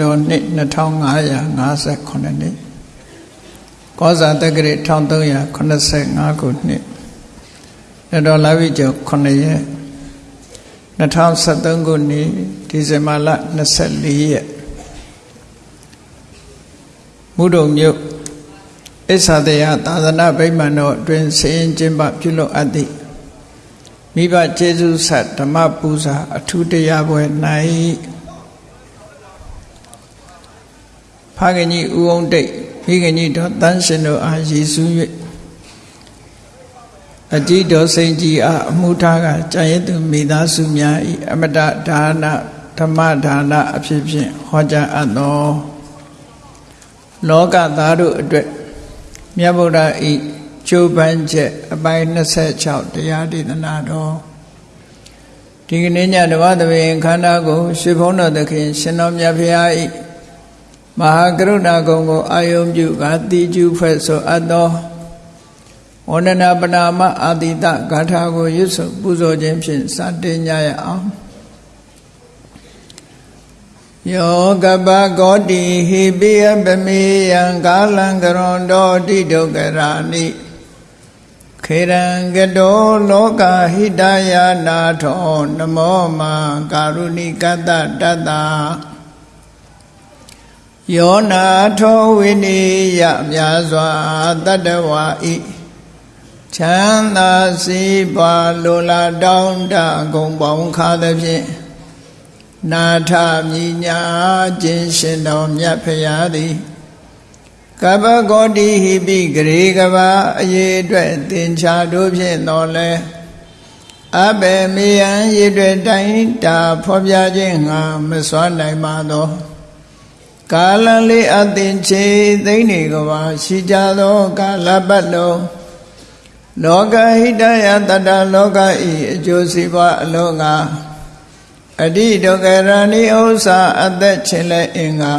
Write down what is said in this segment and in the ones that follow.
သနာတော်နှစ်2558နှစ်ကောဇာတက္ကရာ1385ခုနှစ်ရတော်လာပြီကျော်9ရက်2023ခုနှစ်ဒီဇင်ဘာလ24ရက်မုဒုံမြို့အစ္ဆာတရားသာသနာ့ဗိမာန်တော်အတွင်ဆင်းကျင်းပပြုလုပ်အပ်သည့်မိဘကျေးဇူးဆက်ဓမ္မပူဇာအထူးတရားပွဲ၌ ဖခင်ကြီးဦးအောင်တိတ်မိခင်ကြီးတော်တန်းရှင်တို့အားရည်စူး၍အကြည်တော်စိန်ကြီးအားအမှုထားကကြာရသူမိသားစုများ၏အမတဒါနဓမ္မဒါနအဖြစ်ဖြင့်ဟောကြားအပ်သောလောကသားတို့အတွက်မြတ်ဗုဒ္ဓဤကျိုးပန်းချက်အပိုင်း26တရားဒေသနာတော်ဒီကနေ့ညတဝသဘင်ခန္ဓာကိုရွှေဘုန်းတော်သခင်ရှင်တော်မြတ်ဖရာဤ မဟာကရုဏာကုံကိုအာယုံပြုကတိကျူဖွဲ့ဆိုအပ်သောဝန္ဒနာပနာမအာတိတဂါထာကိုရွတ်ဆိုပူဇော်ခြင်းဖြင့်စတင်ကြရအောင်ယောကပကောတိဟိပိယပမေယံကာလံကရွန်တော်တိဒုက္ခရာနိခေရံကတောလောကဟိတယာနာထောနမောမကာရုဏိကတတတ္တ ယောနာထောဝိနိယမြာစွာတတ္တဝါဤချမ်းသာစီပါလိုလားတောင်းတဂုံပေါင်းခါသဖြင့်နာထမြညာခြင်းရှင်တော်မြတ်ဖရာသည်ကပ္ပဂေါတိဟိပိဂရေကဘာအရေးအတွက်သင်္ချာတို့ဖြင့်တော်လဲအဘေမေယံရည်တွေတိုင်းတာဖော်ပြခြင်းငါမစွမ်းနိုင်ပါသော ကာလလေးအသင်ချေသိနေကဘာရှိကြသောကာလပတ်လုံးလောကဟိတယတတလောကဤအကျိုးစီးပွားအလုံးငါအတိဒုက္ခရဏိဥ္စာအသက်ချင်းလဲအင်္ဂါ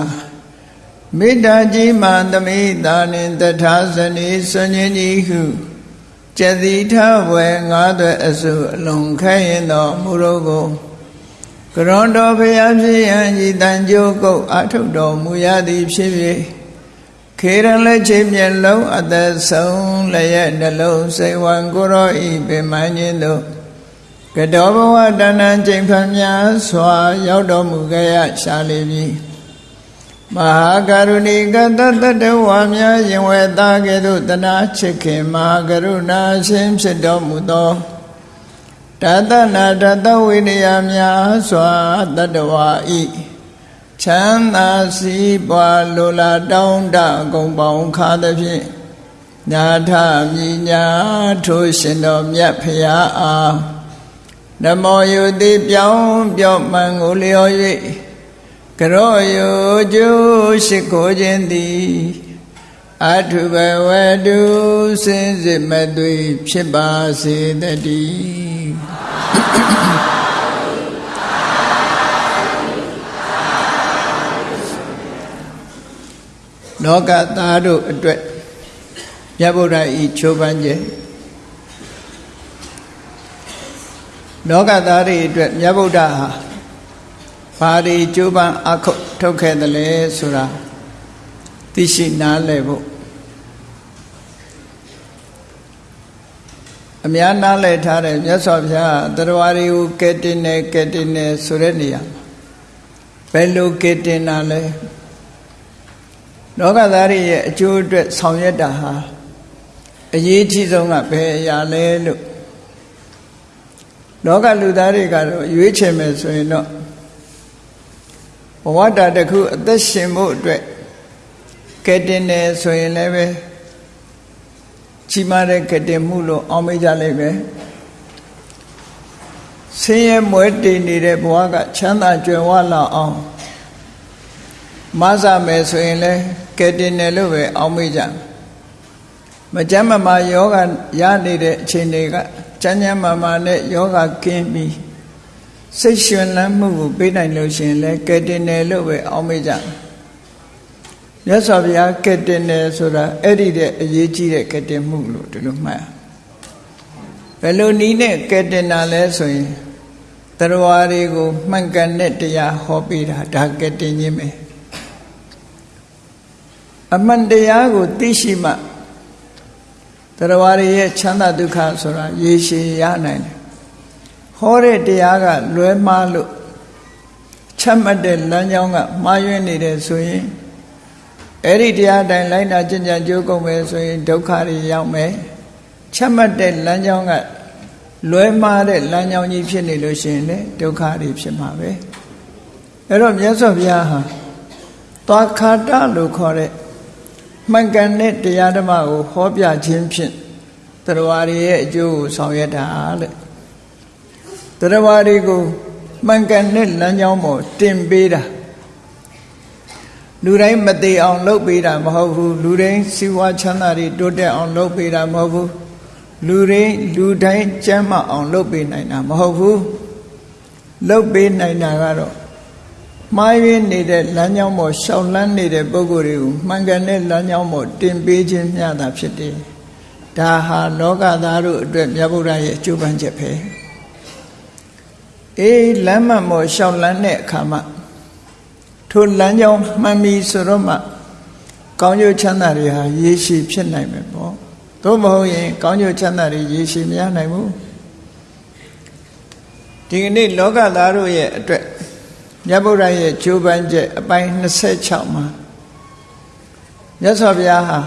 မေတ္တာကြီးမှသမိတာနှင့်တထာဇနီဆွန်ခြင်းကြီးဟုကျတိထဝေငါးသွဲအစုအလုံးခဲရင်တော်မူရောကို ကရွန်တော်ဖျားဖြစ်ရန်ဤတန်ကြိုးကုတ်အထုတ်တော်မူရသည်ဖြစ်၍ခေရလက်ချေမျက်လုံးအသက်ဆုံးလည်းရဲ့နှလုံးစိတ်ဝံကိုရောဤပင်မခြင်းတို့ကတောဘဝတဏ္ဏချိန်ဖန်များစွာ ရောက်တော်မူခဲ့ရရှာလိပြီမဟာကရုဏီကတတတဝါများရင်ဝဲသားကဲ့သို့တနာချစ်ခင်မဟာကရုဏာရှင်ဖြစ်တော်မူသော တသနာတတဝိနည်းများစွာတတဝါဤချမ်းသာစီးပွားလိုလားတောင်းတဂုံပေါင်းခါသဖြင့်ညာထမြညာထိုးရှင်တော်မြတ်ဖရာအားနမောယုတိပြောင်းပြောမှန်ကိုလျော်၍ကရောယုကျိုးရှိခိုးခြင်းသည်အထုဘဝတုစင်စစ်မသွေဖြစ်ပါစေတည်း လောကသားတို့အတွက်မြတ်ဗုဒ္ဓဤချိုးပန်းခြင်းလောကသားတွေအတွက်မြတ်ဗုဒ္ဓဟာဘာတွေကြိုးပမ်းအခုထုတ်ခဲ့တယ်လဲဆိုတာသိရှိနားလည်ဖို့ အများနားလည်ထားတဲ့မြတ်စွာဘုရားတရားတွေကိုကဲတင်နေကဲတင်နေဆိုတဲ့နေရာဘယ်လိုကဲတင်တာလဲလောကသားတွေရဲ့အကျိုးအတွက်ဆောင်ရွက်တာဟာအရေးကြီးဆုံးကဘယ်အရာလဲလို့လောကလူသားတွေကတော့ရွေးချယ်မယ်ဆိုရင်တော့ဘဝတာတစ်ခုအသက်ရှင်ဖို့အတွက်ကဲတင်တယ်ဆိုရင်လည်းပဲ ကြီးမားတဲ့ကဲတင်မှုလို့အောင်းမေးကြလိမ့်မယ်ဆင်းရဲမွဲတည်နေတဲ့ဘဝကချမ်းသာကြွယ်ဝလာအောင်မဆမယ်ဆိုရင်လည်းကဲတင်တယ်လို့ပဲအောင်းမေးကြမကြမ်းမမာယောဂရနေတဲ့အခြေအနေကကျမ်းကျမ်းမာမာနဲ့ယောဂကင်းပြီးစိတ်ရှင်လန်းမှုကိုပေးနိုင်လို့ရှိရင်လည်းကဲတင်တယ်လို့ပဲအောင်းမေးကြ မြတ်စွာဘုရားကဲတင်တယ်ဆိုတာအဲ့ဒီတဲ့အရေးကြီးတဲ့ကဲတင်မှုလို့ဒီလိုမှတ်ဘယ်လိုနည်းနဲ့ကဲတင်တာလဲဆိုရင်တရားတွေကိုမှန်ကန်တဲ့တရားဟောပေးတာဒါကတင်ခြင်းပဲအမှန်တရားကိုသိရှိမှတရားတွေရဲ့ချမ်းသာဒုက္ခဆိုတာရေရှည်ရနိုင်တယ်ဟောတဲ့တရားကလွဲမှားလို့ချက်မှတ်တဲ့လမ်းကြောင်းကမှားယွင်းနေတယ်ဆိုရင် အဲ့ဒီတရားတိုင်းလိုက်နာကျင့်ကြံကြိုးကုန်မယ်ဆိုရင်ဒုက္ခတွေရောက်မယ်ချက်မှတ်တဲ့လမ်းကြောင်းကလွဲမှားတဲ့လမ်းကြောင်းကြီးဖြစ်နေလို့ရှိရင်လေဒုက္ခတွေဖြစ်မှာပဲအဲ့တော့မြတ်စွာဘုရားဟာသွားခါတလို့ခေါ်တဲ့မှန်ကန်တဲ့တရားဓမ္မကိုဟောပြခြင်းဖြင့်တရားတွေရဲ့အကျိုးကိုဆောင်ရွက်တာလေတရားတွေကိုမှန်ကန်တဲ့လမ်းကြောင်းပေါ်တင်ပေးတာ လူတိုင်းမသေးအောင်လုပ်ပေးတာမဟုတ်ဘူးလူတိုင်းစီဝါချမ်းသာတွေတိုးတက်အောင်လုပ်ပေးတာမဟုတ်ဘူးလူတိုင်းလူတိုင်းကျမ်းမအောင်လုပ်ပေးနိုင်တာမဟုတ်ဘူးလုပ်ပေးနိုင်တာကတော့မှားယွင်းနေတဲ့လမ်းကြောင်းပေါ်ရှောင်လန်းနေတဲ့ပုဂ္ဂိုလ်တွေကိုမှန်ကန်တဲ့လမ်းကြောင်းပေါ်တင်ပေးခြင်းမျှတာဖြစ်တယ်ဒါဟာလောကသားတို့အတွက်မြတ်ဗုဒ္ဓရဲ့အကျိုးပန်းချက်ပဲအေးလမ်းမမော်ရှောက်လန်းတဲ့အခါမှာ ထိုလမ်းကြောင်းမှန်ပြီဆိုတော့မှကောင်းကျိုးချမ်းသာတွေဟာရေရှည်ဖြစ်နိုင်မယ်ပေါ့သို့မဟုတ်ရင်ကောင်းကျိုးချမ်းသာတွေရေရှည်မရနိုင်ဘူးဒီကနေ့လောကသားတို့ရဲ့အတွက်မြတ်ဗုဒ္ဓရဲ့ဂျိုးပန်းချက်အပိုင်း26မှာမြတ်စွာဘုရားဟာ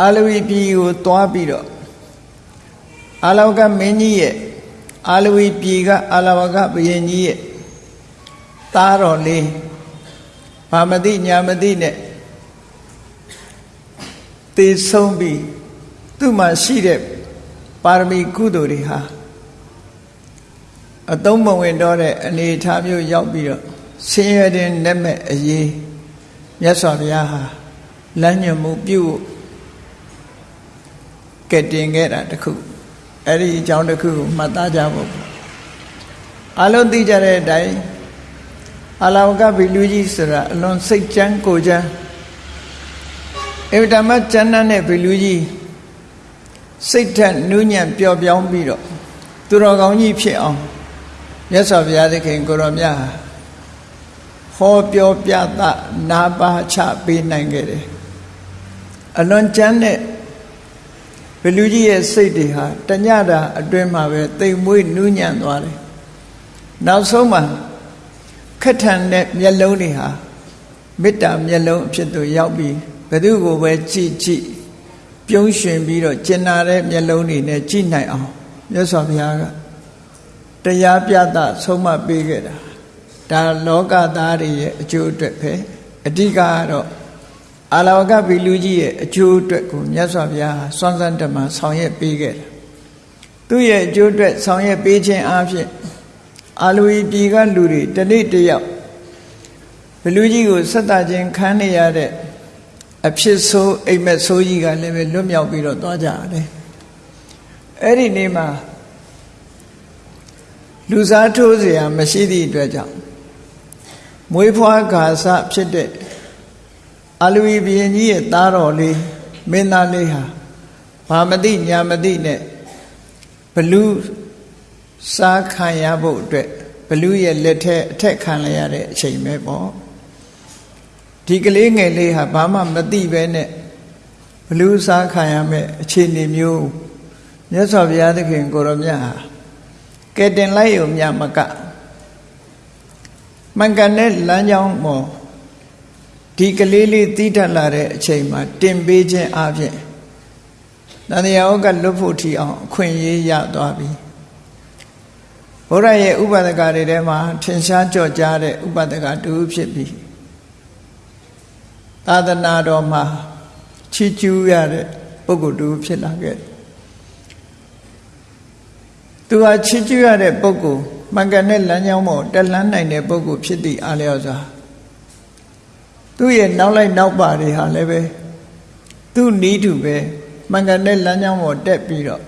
အာလဝီပြည်ကိုသွားပြီးတော့အာလောကမင်းကြီးရဲ့ အာလဝီပြည်ကအာလဝကဘုရင်ကြီးရဲ့သားတော်လေးဘာမတိညာမတိနဲ့တည်ဆုံးပြီးသူ့မှာရှိတဲ့ပါရမီကုသိုလ်တွေဟာအသုံးမဝင်တော့တဲ့အနေအထားမျိုးရောက်ပြီးတော့ဆင်းရဲတဲ့နဲ့မဲ့အရေးမြတ်စွာဘုရားဟာလမ်းညွှန်မှုပြုကဲ့တင်ခဲ့တာတခု အဲ့ဒီအကြောင်းတစ်ခုကိုမှတ်သားကြဖို့အလုံးသိကြတဲ့အတိုင်းအလောကဘီလူကြီးဆိုတာအလွန်စိတ်ချမ်းကိုချမ်းအဗဓမ္မကျမ်းတဲ့ဘီလူကြီးစိတ်ထက်နူးညံ့ပျော်ပြောင်းပြီးတော့သူတော်ကောင်းကြီးဖြစ်အောင်မြတ်စွာဘုရားသခင်ကိုရောမြတ်ဟောပြောပြသနာပါချပေးနိုင်ခဲ့တယ်အလွန်ကျမ်းတဲ့ ဘလူကြီးရဲ့စိတ်တွေဟာတညတာအတွင်းမှာပဲတိမ်မွေးနူးညံ့သွားတယ်နောက်ဆုံးမှာခက်ထန်တဲ့မျက်လုံးတွေဟာမေတ္တာမျက်လုံးအဖြစ်သို့ရောက်ပြီးဘယ်သူကိုပဲကြည့်ကြည့်ပြုံးရွှင်ပြီးတော့ကျင်နာတဲ့မျက်လုံးတွေနဲ့ကြည့်နိုင်အောင်မြတ်စွာဘုရားကတရားပြသဆုံးမပေးခဲ့တာဒါလောကသားတွေရဲ့အကျိုးအတွက်ပဲအဓိကကတော့ အာလဝကဗီလူကြီးရဲ့အကျိုးအတွက်ကိုမြတ်စွာဘုရားစွမ်းစမ်းတမန်ဆောင်ရွက်ပေးခဲ့တယ်သူ့ရဲ့အကျိုးအတွက်ဆောင်ရွက်ပေးခြင်းအပြင်အာလူဤပြည်ကလူတွေတနေ့တယောက်ဘလူကြီးကိုဆက်တာခြင်းခံနေရတဲ့အဖြစ်ဆိုးအိမ်မက်ဆိုးကြီးကလည်းပဲလွတ်မြောက်ပြီးတော့သွားကြရတယ်အဲ့ဒီနေ့မှာလူစားထိုးเสียမရှိသည့်အတွက်ကြောင့်မွေးဖွားကာစဖြစ်တဲ့ အလူဘီရင်ကြီးရဲ့သားတော်လေးမင်းသားလေးဟာဘာမသိညာမသိနဲ့ဘလူစားခံရဖို့အတွက်ဘလူရဲ့လက်ထက်အထက်ခံရရတဲ့အချိန်ပဲပေါ့ဒီကလေးငယ်လေးဟာဘာမှမသိပဲနဲ့ဘလူစားခံရမဲ့အခြေအနေမျိုးမြတ်စွာဘုရားသခင်ကိုရောမြတ်ဟာကဲတင်လိုက်ရုံမြမကမှန်ကန်တဲ့လမ်းကြောင်းပေါ် ဒီကလေးလေးတီးထက်လာတဲ့အချိန်မှာတင်ပေးခြင်းအပြင်တန်တရားကလွတ်ဖို့ထီအောင်အခွင့်အရေးရသွားပြီဘုရားရဲ့ဥပဒကတွေထဲမှာထင်ရှားကြော့ကြားတဲ့ဥပဒကတူဖြစ်ပြီးသာသနာတော်မှာချီးကျူးရတဲ့ပုဂ္ဂိုလ်တူဖြစ်လာခဲ့သူဟာချီးကျူးရတဲ့ပုဂ္ဂိုလ်မှန်ကန်တဲ့လမ်းကြောင်းပေါ်တက်လှမ်းနိုင်တဲ့ပုဂ္ဂိုလ်ဖြစ်သည့်အားလျော်စွာ သူ့ရဲ့နောက်လိုက်နောက်ပါတွေဟာလည်းပဲသူ့နီးတူပဲမှန်ကန်တဲ့လမ်းကြောင်းပေါ်တက်ပြီးတော့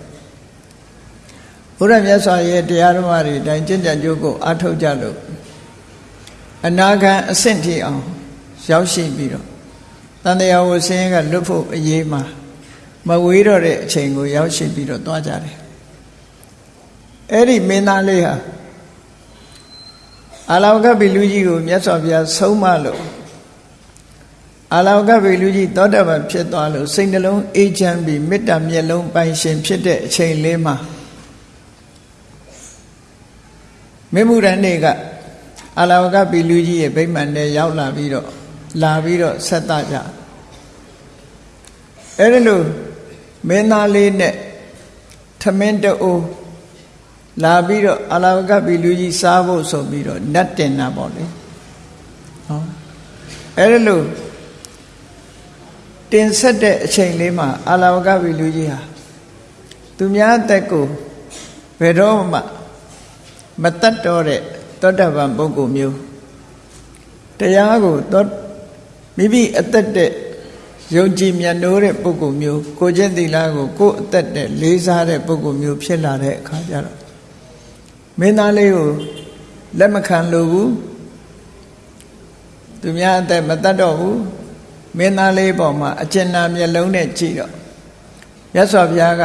ဘုရားမြတ်စွာရဲ့တရားဓမ္မတွေအတိုင်းကျင့်ကြံကြိုးကိုအားထုတ်ကြလို့အနာဂံအဆင့်ထိအောင်ရောက်ရှိပြီးတော့တန်တရားဝဆင်းကလွတ်ဖို့အရေးမှာမမဝေးတော့တဲ့အချိန်ကိုရောက်ရှိပြီးတော့သွားကြတယ်အဲ့ဒီမင်းသားလေးဟာအာလောကဗီလူကြီးကိုမြတ်စွာဘုရားဆုံးမလို့ အာလောကဗီလူကြီးသောတပန်ဖြစ်သွားလို့စိတ်နှလုံးအေးချမ်းပြီးမေတ္တာမျက်လုံးပိုင်ရှင်ဖြစ်တဲ့အချိန်လေးမှာမေမှုရန်နေကအလောကဗီလူကြီးရဲ့ဗိမာန်ထဲရောက်လာပြီးတော့လာပြီးတော့ဆက်သကြအဲ့ဒီလိုမင်းသားလေးနဲ့ထမင်းတူလာပြီးတော့အလာကပီလူကြီးစားဖို့ဆိုပြီးတော့နတ်တင်တာပေါ့လေဟောအဲ့ဒါလို့ တင်ဆက်တဲ့အချိန်လေးမှာအလာကပီလူကြီးဟာသူများအသက်ကိုဘယ်တော့မှမတတ်တော့တဲ့သောတပန်ပုဂ္ဂိုလ်မျိုးတရားကိုသောမိမိအသက်တဲ့ယုံကြည်မြတ်နိုးတဲ့ပုဂ္ဂိုလ်မျိုးကိုကျင့်သီလကိုကိုယ်အသက်တဲ့လေးစားတဲ့ပုဂ္ဂိုလ်မျိုးဖြစ်လာတဲ့အခါကျတော့မင်းသားလေးကိုလက်မခံလို့ဘူးသူများအသက်မတတ်တော့ဘူး မင်းသားလေးပေါ်မှာအကျဉ်းနာမျက်လုံးနဲ့ကြည့်တော့မြတ်စွာဘုရားက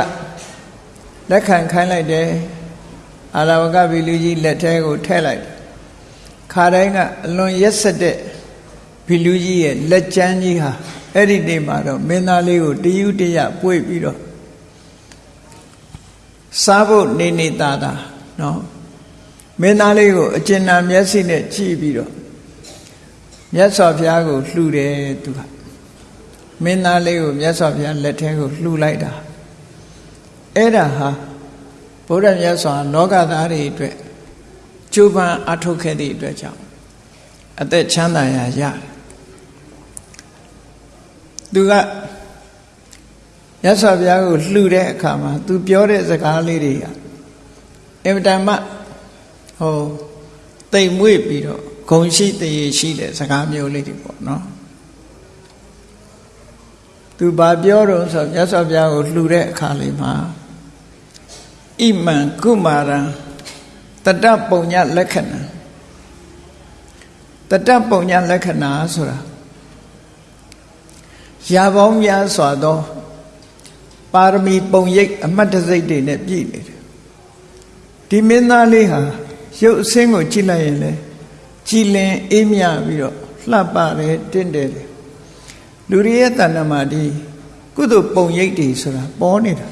လက်ခံခိုင်းလိုက်တယ်အာရဝကဗီလူကြီးလက်ထဲကိုထည့်လိုက်ခါတိုင်းကအလွန်ရက်ဆက်တဲ့ဗီလူကြီးရဲ့လက်ကျန်းကြီးဟာအဲ့ဒီနေ့မှာတော့မင်းသားလေးကိုတယူတရပွေပြီးတော့စားဖို့နေနေတာတာနော်မင်းသားလေးကိုအကျဉ်းနာမျက်စိနဲ့ကြည့်ပြီးတော့မြတ်စွာဘုရားကိုလှူတယ်သူက မင်းသားလေးကိုမြတ်စွာဘုရားလက်ထဲကိုလှူလိုက်တာအဲ့ဒါဟာဗုဒ္ဓမြတ်စွာလောကသားတွေအတွက်ကျိုးပန်းအထုတ်ခဲ့သည့်အတွက်ကြောင့်အသက်ချမ်းသာရာရတယ်သူကရသော်ဘုရားကိုလှူတဲ့အခါမှာ သူပြောတဲ့စကားလေးတွေကအင်မတန်မှဟိုတိမ်မွေ့ပြီးတော့ဂုံရှိတရေရှိတဲ့စကားမျိုးလေးတွေပေါ့နော် သူဘာပြောတော့ဆိုရသော်ဘုရားကိုလှူတဲ့အခါလေးမှာဣမံကုမာရံတတပုံညလက္ခဏာတတပုံညလက္ခဏာဆိုတာရာပေါင်းများစွာသောပါရမီပုံရိပ်အမတ်တစိတ်တွေနဲ့ပြည့်နေတယ်ဒီမင်းသားလေးဟာရုပ်အစင်းကိုကြည့်လိုက်ရင်လေကြည်လင်အေးမြပြီးတော့လှပတယ်တင့်တယ် လူတွေရဲ့တဏ္ဍမှာဒီကုသိုလ်ပုံရိပ်တွေဆိုတာပေါ်နေတာ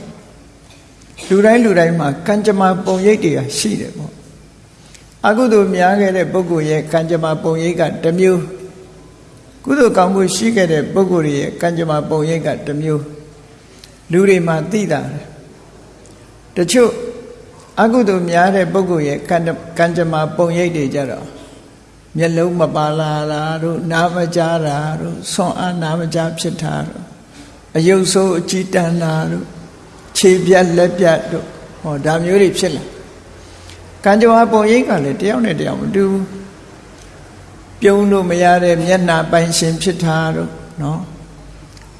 လူတိုင်းလူတိုင်းမှာကံကြမ္မာပုံရိပ်တွေကရှိတယ်ပေါ့အကုသိုလ်များခဲ့တဲ့ပုဂ္ဂိုလ်ရဲ့ကံကြမ္မာပုံရိပ်ကတစ်မျိုးကုသိုလ်ကောင်းမှုရှိခဲ့တဲ့ပုဂ္ဂိုလ်ရဲ့ကံကြမ္မာပုံရိပ်ကတစ်မျိုးလူတွေမှာသိတာတချို့အကုသိုလ်များတဲ့ပုဂ္ဂိုလ်ရဲ့ကံကံကြမ္မာပုံရိပ်တွေကြတော့ မျက်လုံးမပါလာတာတို့နားမကြားတာတို့ဆွန်အားနားမကြားဖြစ်တာတို့အယုတ်ဆိုးအကြည်တန်တာတို့ခြေပြက်လက်ပြတ်တို့ဟောဒါမျိုးတွေဖြစ်လာကံကြမ္မာပုံရိပ်ကလည်းတယောက်နဲ့တယောက်မတူဘူးပြုံးလို့မရတဲ့မျက်နှာပိုင်ရှင်ဖြစ်တာတို့နော်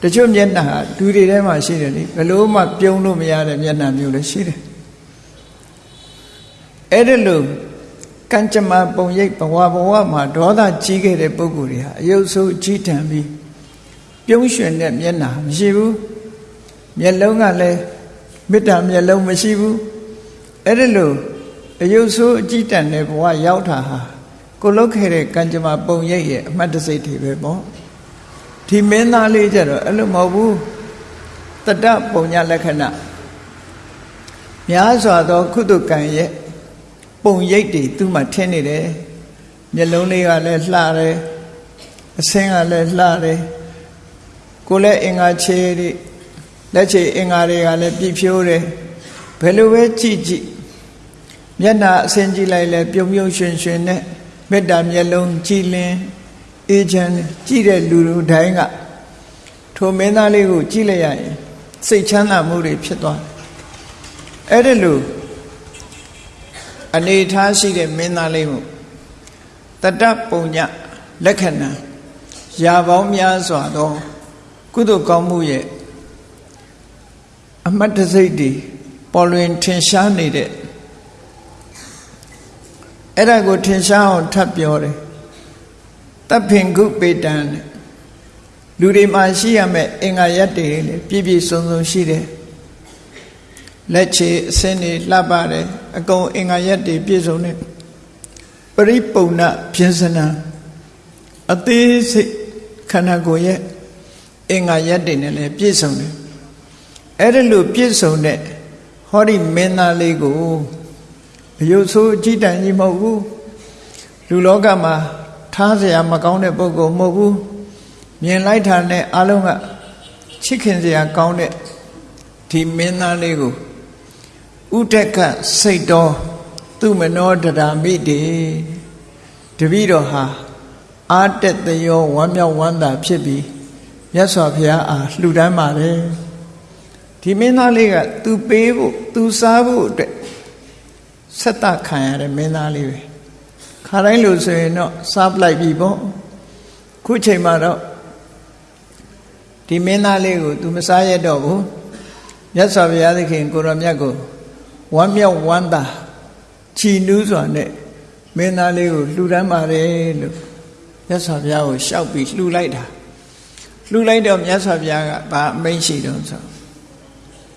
တချို့မျက်နှာဟာလူတွေထဲမှာရှိတယ်လေဘယ်လို့မှပြုံးလို့မရတဲ့မျက်နှာမျိုးလည်းရှိတယ်အဲ့ဒါလို့ ကံကြမ္မာပုံရိပ်ဘဝဘဝမှာဒေါသကြီးခဲ့တဲ့ပုဂ္ဂိုလ်တွေဟာအယုတ်ဆိုးကြီးထန်ပြီးပြုံးရွှင်တဲ့မျက်နှာမရှိဘူးမျက်လုံးကလည်းမေတ္တာမျက်လုံးမရှိဘူးအဲ့ဒါလို့အယုတ်ဆိုးအကြီးတန်တဲ့ဘဝရောက်တာဟာကိုလုတ်ခဲ့တဲ့ကံကြမ္မာပုံရိပ်ရဲ့အမှတ်တစိတ်တွေပဲပေါ့ဒီမင်းသားလေးကြတော့အဲ့လိုမဟုတ်ဘူးတတပုံညလက္ခဏာများစွာသော ကုသကံရဲ့ ပုံရိပ်တွေသူ့မှာထင်းနေတယ်မျက်လုံးလေးကလည်းလှတယ်အဆင်းကလည်းလှတယ်ကိုလည်းအင်္ဂါခြေတွေလက်ခြေအင်္ဂါတွေကလည်းပြည့်ဖြိုးတယ်ဘယ်လိုပဲကြည့်ကြည့်မျက်နှာအဆင်းကြည့်လိုက်လဲပြုံပြုံရွှင်ရွှင်နဲ့မေတ္တာမျက်လုံးကြည်လင်အေးချမ်းကြည့်တဲ့လူလူတိုင်းကထိုမင်းသားလေးကိုကြည့်လိုက်ရရင်စိတ်ချမ်းသာမှုတွေဖြစ်သွားတယ်အဲ့ဒီလို အနေထားရှိတဲ့မင်းသားလေးကိုတတပုံညလက္ခဏာရာပေါင်းများစွာသောကုသိုလ်ကောင်းမှုရဲ့အမတ်တစိတ်တွေပေါ်လွင်ထင်ရှားနေတဲ့အဲ့ဒါကိုထင်ရှားအောင်ထပ်ပြောတယ်တပ်ဖင်ကုပေတံလူလူတွေမှာရှိရမယ့်အင်္ဂါရက်တွေလေပြည့်ပြည့်စုံစုံရှိတယ် လက်ချေအစင်းတွေလှပတယ်အကုန်အင်္ဂါရက်တွေပြည့်စုံတယ်ပရိပုံဏပြင်းစနာအသေးစိတ်ခန္ဓာကိုယ်ရဲ့အင်္ဂါရက်တွေနဲ့လည်းပြည့်စုံတယ်အဲ့ဒါလို့ပြည့်စုံတဲ့ဟောဒီမင်းသားလေးကိုအယုတ်ဆိုးအကြည့်တန်ကြီးမဟုတ်ဘူးလူလောကမှာထားเสียမကောင်းတဲ့ပုဂ္ဂိုလ်မဟုတ်ဘူးမြင်လိုက်တာနဲ့အလုံးကချစ်ခင်เสียကောင်းတဲ့ဒီမင်းသားလေးကို ဥဒက်ကစိတ်တော်သူမနောတရာမိတေတပည့်တော်ဟာအာတက်တယောဝမ်းမြောက်ဝမ်းသာဖြစ်ပြီးမြတ်စွာဘုရားအားလှူဒန်းပါတယ်ဒီမင်းသားလေးကသူပေးဖို့သူစားဖို့အတွက်ဆက်တခံရတဲ့မင်းသားလေးပဲခါတိုင်းလို့ဆိုရင်တော့စားပလိုက်ပြီပေါ့ခုချိန်မှာတော့ဒီမင်းသားလေးကို तू မစားရတော့ဘူးမြတ်စွာဘုရားသခင်ကိုရောမြတ်ကို ဝမ်းမြောက်ဝမ်းသာချီနူးစွာနဲ့မင်းသားလေးကိုလှူဒန်းပါတယ်လို့မြတ်စွာဘုရားကိုရှောက်ပြီးလှူလိုက်တာလှူလိုက်တော့မြတ်စွာဘုရားကဘာအမိန့်ရှိတုံးဆို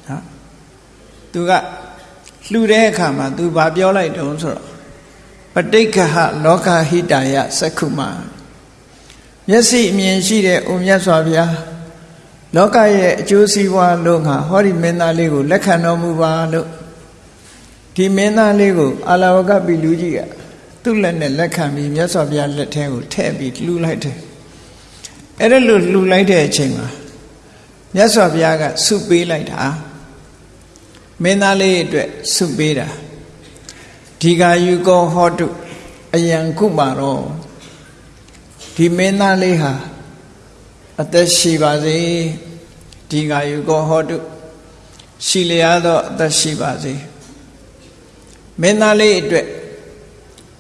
ဟာသူကလှူတဲ့အခါမှာ तू ဘာပြောလိုက်တုံးဆိုတော့ပဋိက္ခဟလောကဟိတယသက္ခုမမျက်စိအမြင်ရှိတဲ့ဦးမြတ်စွာဘုရားလောကရဲ့အကျိုးစီးပွားလို့ငါဟောဒီမင်းသားလေးကိုလက်ခံတော်မူပါလို့ ဒီမင်းသားလေးကိုအာလဝကပိလူကြီးကသူ့လက်နဲ့လက်ခံပြီးမြတ်စွာဘုရားလက်ထဲကိုထည့်ပြီးလှူလိုက်တယ်အဲ့ဒါလို့လှူလိုက်တဲ့အချိန်မှာမြတ်စွာဘုရားကဆုပေးလိုက်တာမင်းသားလေးအတွက်ဆုပေးတာဒီဃာယူကောဟောတုအယံကုမာရောဒီမင်းသားလေးဟာအသက်ရှိပါစေဒီဃာယူကောဟောတုရှိလျားသောအသက်ရှိပါစေ မင်းသားလေးအတွက်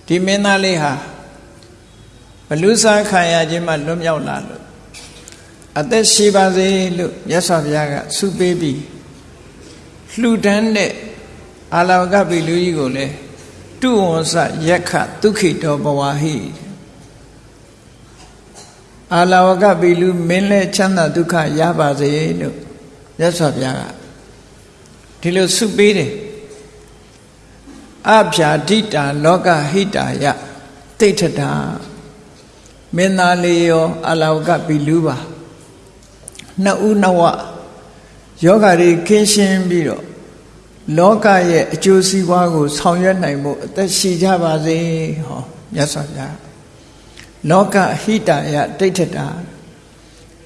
ဒီမင်းသားလေးဟာဘလူစားခံရခြင်းမှလွတ်မြောက်လာလို့အသက်ရှိပါစေလို့မြတ်စွာဘုရားကဆုပေးပြီးလှူဒန်းတဲ့အာလဝကပိလူကြီးကိုလည်းတုဝံစယက္ခဒုခိတောဘဝဟိအာလဝကပိလူမင်းလဲချမ်းသာဒုက္ခရပါစေလို့မြတ်စွာဘုရားကဒီလိုဆုပေးတယ် အဖြာဒိတာလောကဟိတာယတိဋ္ဌတာမင်းသားလေးရောအလောကပိလူပါနှစ်ဦးနှစ်ဝယောဂါတွေခင်းရှင်းပြီးတော့လောကရဲ့အကျိုးစီးပွားကို ဆောင်ရွက်နိုင်ဖို့အသက်ရှိကြပါစေဟောမြတ်စွာဘုရားလောကဟိတာယတိဋ္ဌတာ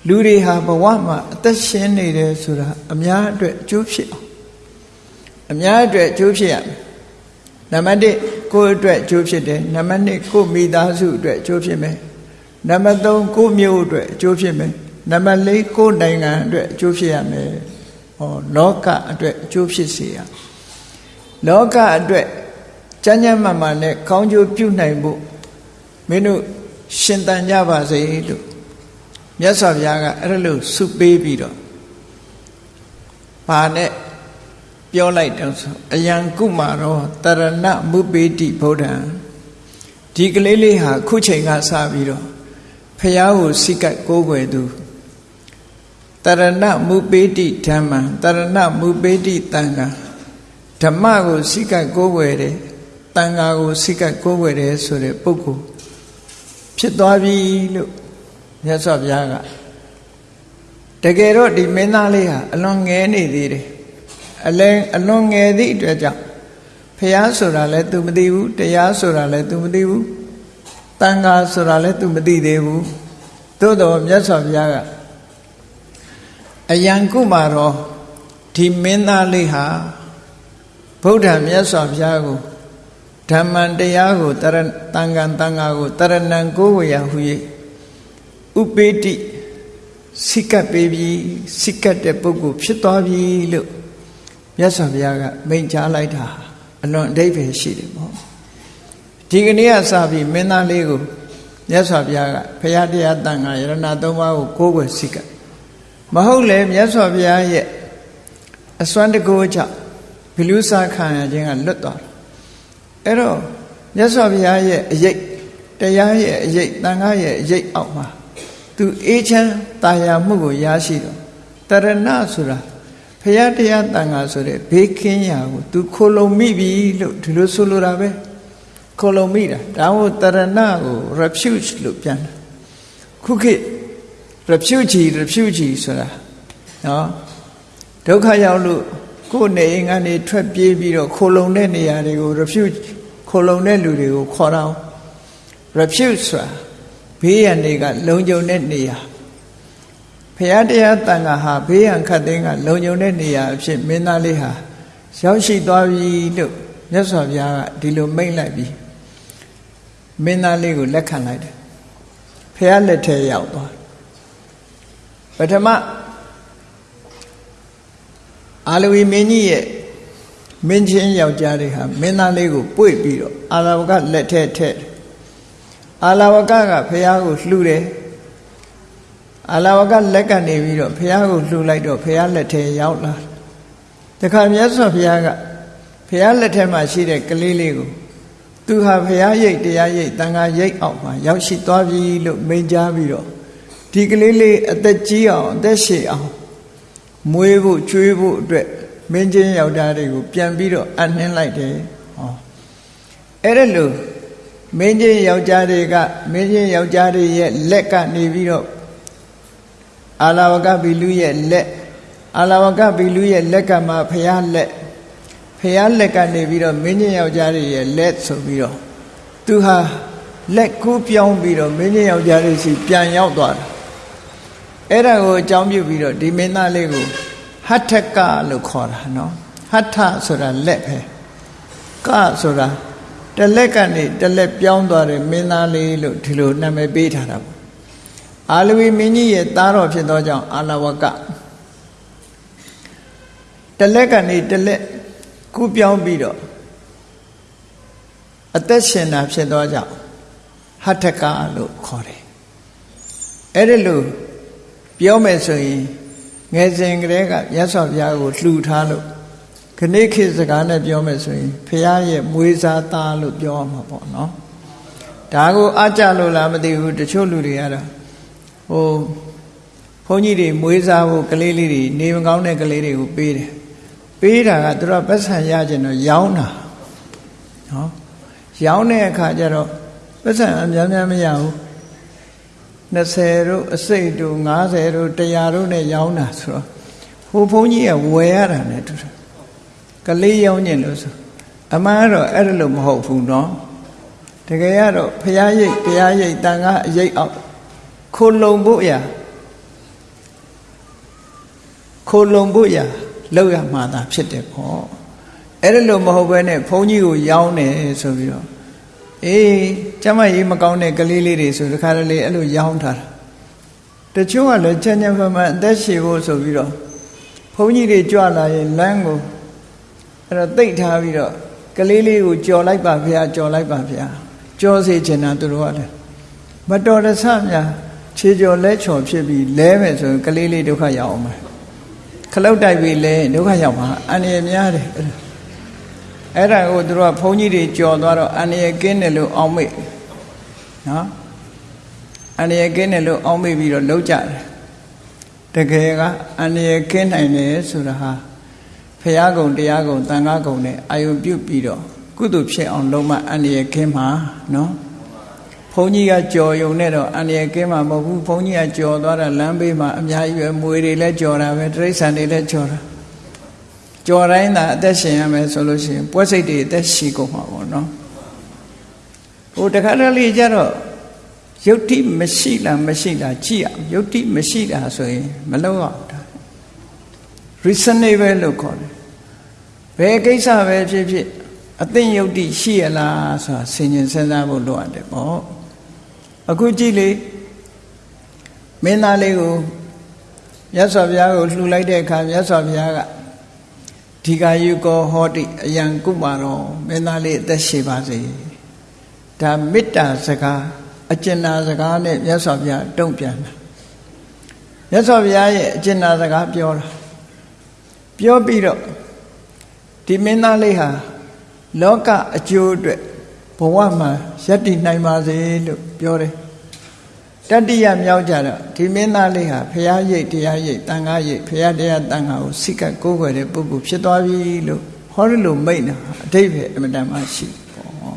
လူတွေဟာဘဝမှာအသက်ရှင်နေတယ်ဆိုတာအများအတွက်အကျိုးဖြစ်အောင်အများအတွက်အကျိုးဖြစ်ရမယ် နံပါတ်1ကိုယ့်အတွက်အကျိုးဖြစ်တယ်နံပါတ်2ကိုယ့်မိသားစုအတွက်အကျိုးဖြစ်မယ်နံပါတ်3ကိုယ့်မြို့အတွက်အကျိုးဖြစ်မယ်နံပါတ်4ကိုယ့်နိုင်ငံအတွက်အကျိုးဖြစ်ရမယ်ဟောလောကအတွက်အကျိုးဖြစ်စေရလောကအတွက်ကျမ်းကျမ်းမာမာနဲ့ကောင်းကျိုးပြုနိုင်ဖို့မင်းတို့ရှင်တန်ကြပါစေလို့မြတ်စွာဘုရားကအဲ့လိုဆုပေးပြီးတော့ဘာနဲ့ ပြောလိုက်တော့ဆိုအယံကုမာရောတရဏမုပေတိဗုဒ္ဓံဒီကလေးလေးဟာခုချိန်ကစပြီးတော့ဖះကိုစိကတ်ကိုးကွယ်သူတရဏမုပေတိဓမ္မံတရဏမုပေတိတန်ခါဓမ္မကိုစိကတ်ကိုးကွယ်တယ်တန်ခါကိုစိကတ်ကိုးကွယ်တယ်ဆိုတဲ့ပုဂ္ဂိုလ်ဖြစ်သွားပြီလို့မြတ်စွာဘုရားကတကယ်တော့ဒီမင်းသားလေးဟာအလွန်ငဲနေသေးတယ် အလဲအလွန်ငယ်သည့်အတွက်ကြောင့်ဖះဆိုတာလဲ तू မသိဘူးတရားဆိုတာလဲ तू မသိဘူးတန်ခါဆိုတာလဲ तू မသိသေးဘူးသို့တော်မြတ်စွာဘုရားကအယံကုမာရောဒီမင်းသားလေးဟာဗုဒ္ဓမြတ်စွာဘုရားကိုဓမ္မံတရားကိုတရတန်ခံတန်ခါကိုတရဏံကိုဝေယဟု၍ဥပေတိစိကပ်ပေးပြီးစိကပ်တဲ့ပုဂ္ဂိုလ်ဖြစ်သွားပြီလို့ မြတ်စွာဘုရားကမိန့်ကြားလိုက်တာအလွန်အဓိပ္ပာယ်ရှိတယ်ပေါ့ဒီကနေ့ကစပြီးမင်းသားလေးကိုမြတ်စွာဘုရားကဖရာတရားတန်ခါယရဏသုံးပါးကိုကိုးကွယ်စိကပ်မဟုတ်လေမြတ်စွာဘုရားရဲ့အစွမ်းတကိုးကြောင့်ဘီလူစာခံရခြင်းကလွတ်သွားတယ်အဲ့တော့မြတ်စွာဘုရားရဲ့အရေးတရားရဲ့အရေးတန်ခါရဲ့အရေးအောက်မှာသူသူအေးချမ်းတာယာမှုကိုရရှိတော့တရဏဆိုတာ ဖရာတရားတန်ခါဆိုတဲ့ဘေးကင်းရာကိုသူခိုလုံမိပြီလို့ဒီလိုဆိုလိုတာပဲခိုလုံမိတာဒါမို့တရဏကို refuge လို့ပြန်တယ်ခုခေတ် refuge refuge ဆိုတာနော်ဒုက္ခရောက်လို့ကိုယ်နေအိမ်ကနေထွက်ပြေးပြီးတော့ခိုလုံတဲ့နေရာတွေကို refuge ခိုလုံတဲ့လူတွေကိုခေါ်တော့ refuge ဆိုတာဘေးရန်တွေကလုံခြုံတဲ့နေရာ ဖရာတရားတန်ခါဟာဘေးရန်ခတ်သိမ်းကလုံခြုံတဲ့နေရာအဖြစ်မင်းသားလေးဟာရောက်ရှိသွားပြီလို့မြတ်စွာဘုရားကဒီလိုမိန့်လိုက်ပြီးမင်းသားလေးကိုလက်ခံလိုက်တယ်ဖရာလက်ထဲရောက်သွားပထမအာလဝီမင်းကြီးရဲ့မင်းချင်းယောက်ျားတွေဟာမင်းသားလေးကိုပွေ့ပြီးတော့အာလဝကလက်ထဲထည့်အာလဝကကဖះကိုလှူတယ် အာလဝကလက်ကနေပြီးတော့ဖះကိုလှူလိုက်တော့ဖះလက်ထဲရောက်လာတခါမြတ်စွာဘုရားကဖះလက်ထဲမှာရှိတဲ့ကလေးလေးကိုသူဟာဖះရိတ်တရားရိတ်တန်ခါရိတ်အောင်မှာရောက်ရှိသွားပြီလို့မိန့်ကြားပြီးတော့ဒီကလေးလေးအသက်ကြီးအောင်အသက်ရှည်အောင်မွေးဖို့ကျွေးဖို့အတွက်မင်းချင်းယောက်ျားတွေကိုပြန်ပြီးတော့အနှင်းလိုက်တယ်ဟောအဲ့ဒါလို့မင်းချင်းယောက်ျားတွေကမင်းချင်းယောက်ျားတွေရဲ့လက်ကနေပြီးတော့ အာလာဝကဘီလူရဲ့လက်အာလာဝကဘီလူရဲ့လက်ကမှဖះလက်ဖះလက်ကနေပြီးတော့မင်းချင်းယောက်ျားတွေရဲ့လက်ဆိုပြီးတော့သူဟာလက်ကူးပြောင်းပြီးတော့မင်းချင်းယောက်ျားတွေစီပြန်ရောက်သွားတာအဲ့ဒါကိုအကြောင်းပြုပြီးတော့ဒီမင်းသားလေးကိုဟထကလို့ခေါ်တာနော်ဟထဆိုတာလက်ပဲကဆိုတာတလက်ကနေတလက်ပြောင်းသွားတဲ့မင်းသားလေးလို့ဒီလိုနာမည်ပေးထားတာပေါ့ အာလဝီမင်းကြီးရဲ့သားတော်ဖြစ်သောကြောင့်အာလဝကတလက်ကနေတလက်ကူးပြောင်းပြီးတော့အသက်ရှင်တာဖြစ်သောကြောင့်ဟထကလို့ခေါ်တယ်အဲ့ဒီလိုပြောမယ်ဆိုရင်ငယ်စဉ်ကတည်းကမြတ်စွာဘုရားကိုလှူထားလို့ခဏခေတ်စကားနဲ့ပြောမယ်ဆိုရင်ဖရာရဲ့မွေးစားသားလို့ပြောရမှာပေါ့နော်ဒါကိုအကြလို့လားမသိဘူးတချို့လူတွေကတော့ ဟိုဘုန်းကြီးတွေမွေးစားဖို့ကလေးလေးတွေနေမကောင်းတဲ့ကလေးတွေကိုပေးတယ်ပေးတာကသူတို့ပတ်ဆံရကျင်တော့ရောင်းတာနော်ရောင်းတဲ့အခါကျတော့ပတ်ဆံအများများမရဘူး20တို့အစိတ်တို့90တို့100တို့နဲ့ရောင်းတာဆိုတော့ဟိုဘုန်းကြီးကဝယ်ရတာ ਨੇ တူတယ်ကလေးရောင်းကျင်လို့ဆိုအမှန်တော့အဲ့ဒါလို့မဟုတ်ဘူးเนาะတကယ်ကတော့ဖရာရိတ်တရားရိတ်တန်ခါအရိတ်အောင် ခိုလုံဖို့ရခိုလုံဖို့ရလောက်ရမှာသာဖြစ်တယ်ပေါ့အဲ့ဒါလို့မဟုတ်ဘဲနဲ့ဘုန်းကြီးကိုရောင်းတယ်ဆိုပြီးတော့အေးကျမကြီးမကောင်းတဲ့ကလေးလေးတွေဆိုတခါတလေအဲ့လိုရောင်းထားတာတချို့ကလည်းချမ်းချမ်းဖန်ဖန်အသက်ရှည်ဖို့ဆိုပြီးတော့ဘုန်းကြီးတွေကြွလာရင်လမ်းကိုအဲ့တော့တိတ်ထားပြီးတော့ကလေးလေးကိုကြော်လိုက်ပါဗျာကြော်လိုက်ပါဗျာကြောစေချင်တာသူတို့ကလည်းမတော်တဆများ ခြေကြော်လက်ချော်ဖြစ်ပြီးလဲမယ်ဆိုရင်ကလေးလေးဒုက္ခရောက်အောင်မယ်ခလုတ်တိုက်ပြီးလဲဒုက္ခရောက်မှာအန္တရာယ်များတယ်အဲ့ဒါကိုသူတို့ကဘုန်းကြီးတွေကြော်သွားတော့အန္တရာယ်ကင်းတယ်လို့အောင်းမိတ်နော်အန္တရာယ်ကင်းတယ်လို့အောင်းမိတ်ပြီးတော့လှုပ်ကြတယ်တကယ်ကအန္တရာယ်ကင်းနိုင်တယ်ဆိုတာဟာဖရာကုံတရားကုံတန်ခါကုံနဲ့အာယုပြုတ်ပြီးတော့ကုသိုလ်ဖြစ်အောင်လုံးမအန္တရာယ်ကင်းမှာနော် ဘုန်းကြီးကကြော်ယုံနဲ့တော့အန္တရာယ်ကင်းမှာမဟုတ်ဘူးဘုန်းကြီးကကြော်သွားတာလမ်းဘေးမှာအများကြီးပဲမွေတွေလည်းကြော်တာပဲတိရစ္ဆာန်တွေလည်းကြော်တာကြော်တိုင်းသာအသက်ရှင်ရမယ်ဆိုလို့ရှိရင်ပွဲစိတ်တွေအသက်ရှိကုန်မှာပေါ့နော်ဟိုတခါတလေကျတော့ယုတ်တိမရှိလားမရှိလားကြည့်အောင်ယုတ်တိမရှိတာဆိုရင်မလုပ်အောင်ဒါ reasonable လို့ခေါ်တယ်ဘယ်ကိစ္စပဲဖြစ်ဖြစ်အသိယုတ်တိရှိရလားဆိုတာဆင်ញင်စဉ်းစားဖို့လိုအပ်တယ်ပေါ့ အခုကြည့်လေမင်းသားလေးကိုမြတ်စွာဘုရားကိုလှူလိုက်တဲ့အခါမြတ်စွာဘုရားကဒီကာယုကောဟောတိအယံကုမာရောမင်းသားလေးအသက်ရှိပါစေဒါမေတ္တာစကားအကျဉ်းနာစကားနဲ့မြတ်စွာဘုရားတုံ့ပြန်တာမြတ်စွာဘုရားရဲ့အကျဉ်းနာစကားပြောတာပြောပြီးတော့ဒီမင်းသားလေးဟာလောကအကျိုးအတွက်ဘဝမှာယက်တည်နိုင်ပါစေလို့ပြောတယ် တတိယမြောက်ကြတော့ဒီမင်းသားလေးဟာဖရာရိတ်တရားရိတ်တန်ခါရိတ်ဖရာတရားတန်ခါကိုစိတ်ကကိုးကွယ်တဲ့ပုဂ္ဂိုလ်ဖြစ်သွားပြီလို့ဟောရလို့မိတ်တာအတိတ်ပဲအမတန်မှရှိပေါ့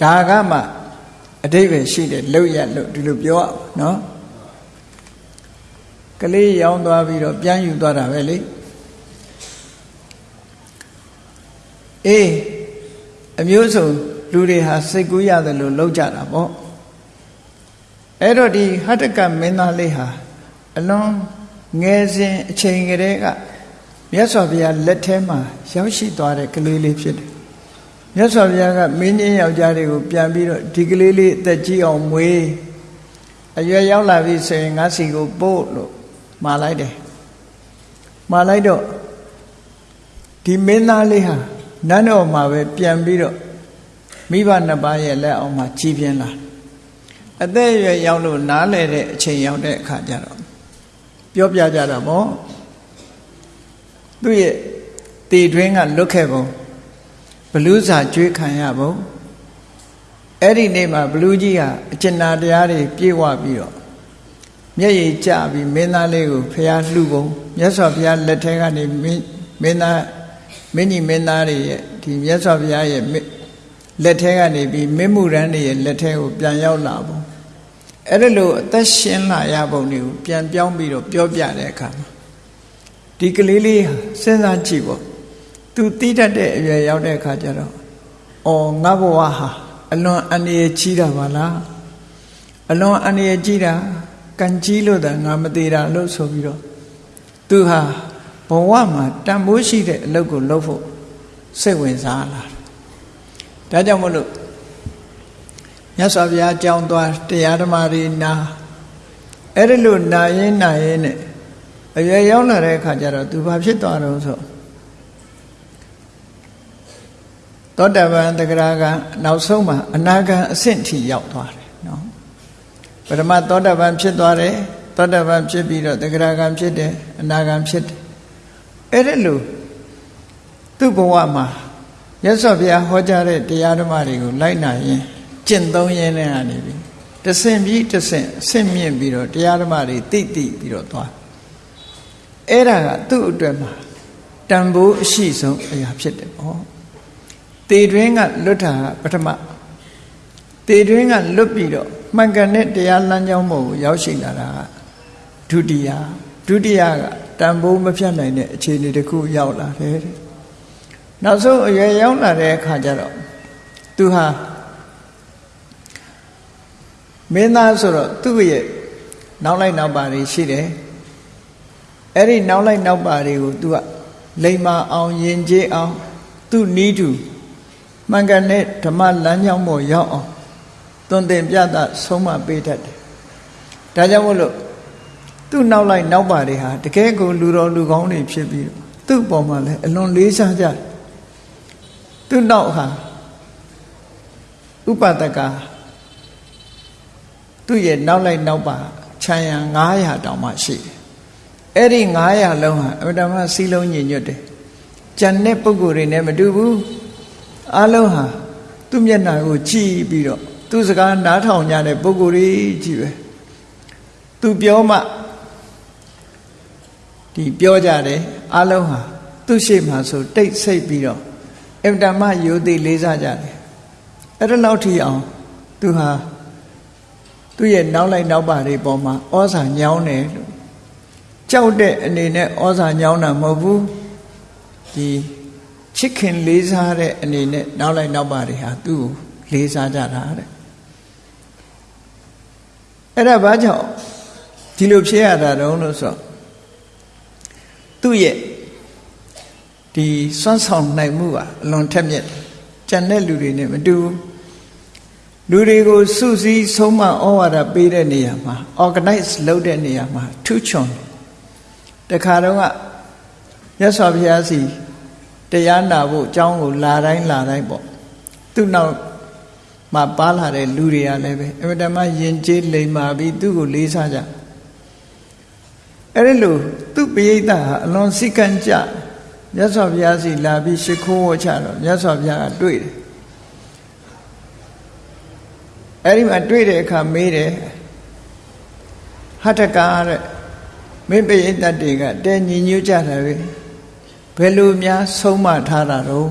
ဒါကမှအတိတ်ပဲရှိတယ်လောက်ရလို့ဒီလိုပြောနော်ကလေးရောင်းသွားပြီးတော့ပြန်ယူသွားတာပဲလေအေးအမျိုးစုံလူတွေဟာစိတ်ကူးရတယ်လို့လောက်ကြတာပေါ့ အဲ့တော့ဒီဟတကမင်းသားလေးဟာအလွန်ငယ်စဉ်အချိန်ကလေးကမြတ်စွာဘုရားလက်ထဲမှာရောက်ရှိသွားတဲ့ကလေးလေးဖြစ်တယ်မြတ်စွာဘုရားကမင်းကြီးယောက်ျားတွေကိုပြန်ပြီးတော့ဒီကလေးလေးအသက်ကြီးအောင်မွေးအရွယ်ရောက်လာပြီဆိုရင်ငါစီကိုပို့လို့မှာလိုက်တယ်မှာလိုက်တော့ဒီမင်းသားလေးဟာနန်းတော်မှာပဲပြန်ပြီးတော့မိဘနှစ်ပါးရဲ့လက်အောက်မှာကြီးပြင်းလာ အသက်အရွယ်ရောက်လို့နားလဲတဲ့အချိန်ရောက်တဲ့အခါကျတော့ပြောပြကြတာပေါ့သူ့ရဲ့တည်တွင်းကလွတ်ခဲ့ပုံဘလူးစာကျွေးခံရပုံအဲ့ဒီနေ့မှာဘလူးကြီးဟာအကျဉ်းနာတရားတွေပြေဝပြီးတော့မျက်ရည်ကျပြီးမင်းသားလေးကိုဖျားလှူပုံမြတ်စွာဘုရားလက်ထဲကနေမင်းသားမင်းကြီးမင်းသားတွေရဲ့ဒီမြတ်စွာဘုရားရဲ့လက်ထဲကနေပြီးမင်းမှုရန်တွေရဲ့လက်ထဲကိုပြန်ရောက်လာပုံ အဲ့ဒါလို့အသက်ရှင်လာရပုံတွေကိုပြန်ပြောင်းပြီးတော့ပြောပြတဲ့အခါမှာဒီကလေးလေးစဉ်းစားကြည့်ပေါ့သူတီးတတ်တဲ့အရွယ်ရောက်တဲ့အခါကျတော့အော်ငါဘဝဟာအလွန်အန္တရာယ်ကြီးတာပါလားအလွန်အန္တရာယ်ကြီးတာကံကြီးလို့သာငါမသေးတာလို့ဆိုပြီးတော့သူဟာဘဝမှာတန်ဖိုးရှိတဲ့အလုပ်ကိုလုပ်ဖို့စိတ်ဝင်စားလာဒါကြောင့်မလို့ မြတ်စွာဘုရားကြောင်းသွားတရားဓမ္မတွေနာအဲ့ဒါလို့နာရင်နာရင်နဲ့အရွယ်ရောက်လာတဲ့အခါကျတော့သူဘာဖြစ်သွားတော့ဆိုသောတပန်တဂရကနောက်ဆုံးမှာအနာဂံအဆင့်ထိရောက်သွားတယ်နော်ပထမသောတပန်ဖြစ်သွားတယ်သောတပန်ဖြစ်ပြီးတော့တဂရကံဖြစ်တယ်အနာဂံဖြစ်တယ်အဲ့ဒါလို့သူ့ဘဝမှာရသော်ဘုရားဟောကြားတဲ့တရားဓမ္မတွေကိုလိုက်နာရင် ကျင့်သုံးရင်းနဲ့ကနေပြီတဆင့်ပြီးတဆင့်အဆင့်မြင့်ပြီးတော့တရားဓမ္မတွေတိတိပြီးတော့သွားအဲ့ဒါကသူ့အတွက်မှာတန်ဖိုးအရှိဆုံးအရာဖြစ်တယ်ပေါ့တေတွင်းကလွတ်တာပထမတေတွင်းကလွတ်ပြီးတော့မှန်ကန်တဲ့တရားလမ်းကြောင်းပေါ်ကိုရောက်ရှိလာတာကဒုတိယဒုတိယကတန်ဖိုးမဖြတ်နိုင်တဲ့အခြေအနေတစ်ခုရောက်လာတယ်တဲ့နောက်ဆုံးအရွယ်ရောက်လာတဲ့အခါကျတော့သူဟာ မင်းသားဆိုတော့သူ့ရဲ့နောက်လိုက်နောက်ပါတွေရှိတယ်အဲ့ဒီနောက်လိုက်နောက်ပါတွေကိုသူကလိမ္မာအောင်ယဉ်ကျေးအောင် သူ့နီးတူမှန်ကန်တဲ့ဓမ္မလမ်းကြောင်းပေါ်ရောက်အောင်သွန်သင်ပြသဆုံးမပေးတတ်တယ်ဒါကြောင့်မို့လို့သူ့နောက်လိုက်နောက်ပါတွေဟာတကယ်ကိုလူတော်လူကောင်းတွေဖြစ်ပြီးသူ့ပေါ်မှာလည်းအလွန်လေးစားကြတယ်သူ့နောက်ဟာဥပဒက သူ့ရဲ့နောက်လိုက်နောက်ပါခြံရံ900တောင်မှရှိတယ်အဲ့ဒီ900လုံးဟာအမှန်တမ်းစီလုံးညင်ညွတ်တယ်ကြံတဲ့ပုံကိုယ်တွေနဲ့မတူဘူးအလုံးဟာသူ့မျက်နှာကိုကြည့်ပြီးတော့သူ့စကားနားထောင်ကြတဲ့ပုံကိုယ်တွေကြည့်ပဲသူပြောမှဒီပြောကြတယ်အလုံးဟာသူ့ရှိမှဆိုတိတ်ဆိတ်ပြီးတော့အင်တမယိုသိလေးစားကြတယ်အဲ့ဒါလောက်ထိအောင်သူဟာ သူ့ရဲ့နောက်လိုက်နောက်ပါတွေပေါ်မှာဩဇာညောင်းတယ်လို့ကြောက်တဲ့အနေနဲ့ဩဇာညောင်းတာမဟုတ်ဘူးဒီချစ်ခင်လေးစားတဲ့အနေနဲ့နောက်လိုက်နောက်ပါတွေဟာသူ့ကိုလေးစားကြတာတဲ့အဲ့ဒါဘာကြောင့်ဒီလိုဖြစ်ရတာတုံးလို့ဆိုသူ့ရဲ့ဒီစွမ်းဆောင်နိုင်မှုကအလွန်ထက်မြက်ကြံတဲ့လူတွေနဲ့မတူ လူတွေကိုစုစည်းဆုံးမဩဝါဒပေးတဲ့နေရာမှာ organize လုပ်တဲ့နေရာမှာထူးချွန်တခါတော့ကရသော်ဘုရားစီတရားနာဖို့အကြောင်းကိုလာတိုင်းလာတိုင်းပေါ့သူ့နောက်မှာပါလာတဲ့လူတွေကလည်းပဲအမတမယဉ်ကျေးလိမ်မာပြီးသူ့ကိုလေးစားကြအဲ့ဒီလိုသူ့ပိဋကဟာအလွန်စိတ်ကန့်ကြမြတ်စွာဘုရားစီလာပြီးရှ िख ိုးဝချတော့မြတ်စွာဘုရားကတွေ့တယ် အဲ့ဒီမှာတွေ့တဲ့အခါမေးတယ်ဟထကာတဲ့မင်းပိယတတ်တွေကတဲညီညွတ်ကြတယ်ပဲဘယ်လိုများဆုံးမထားတာတော့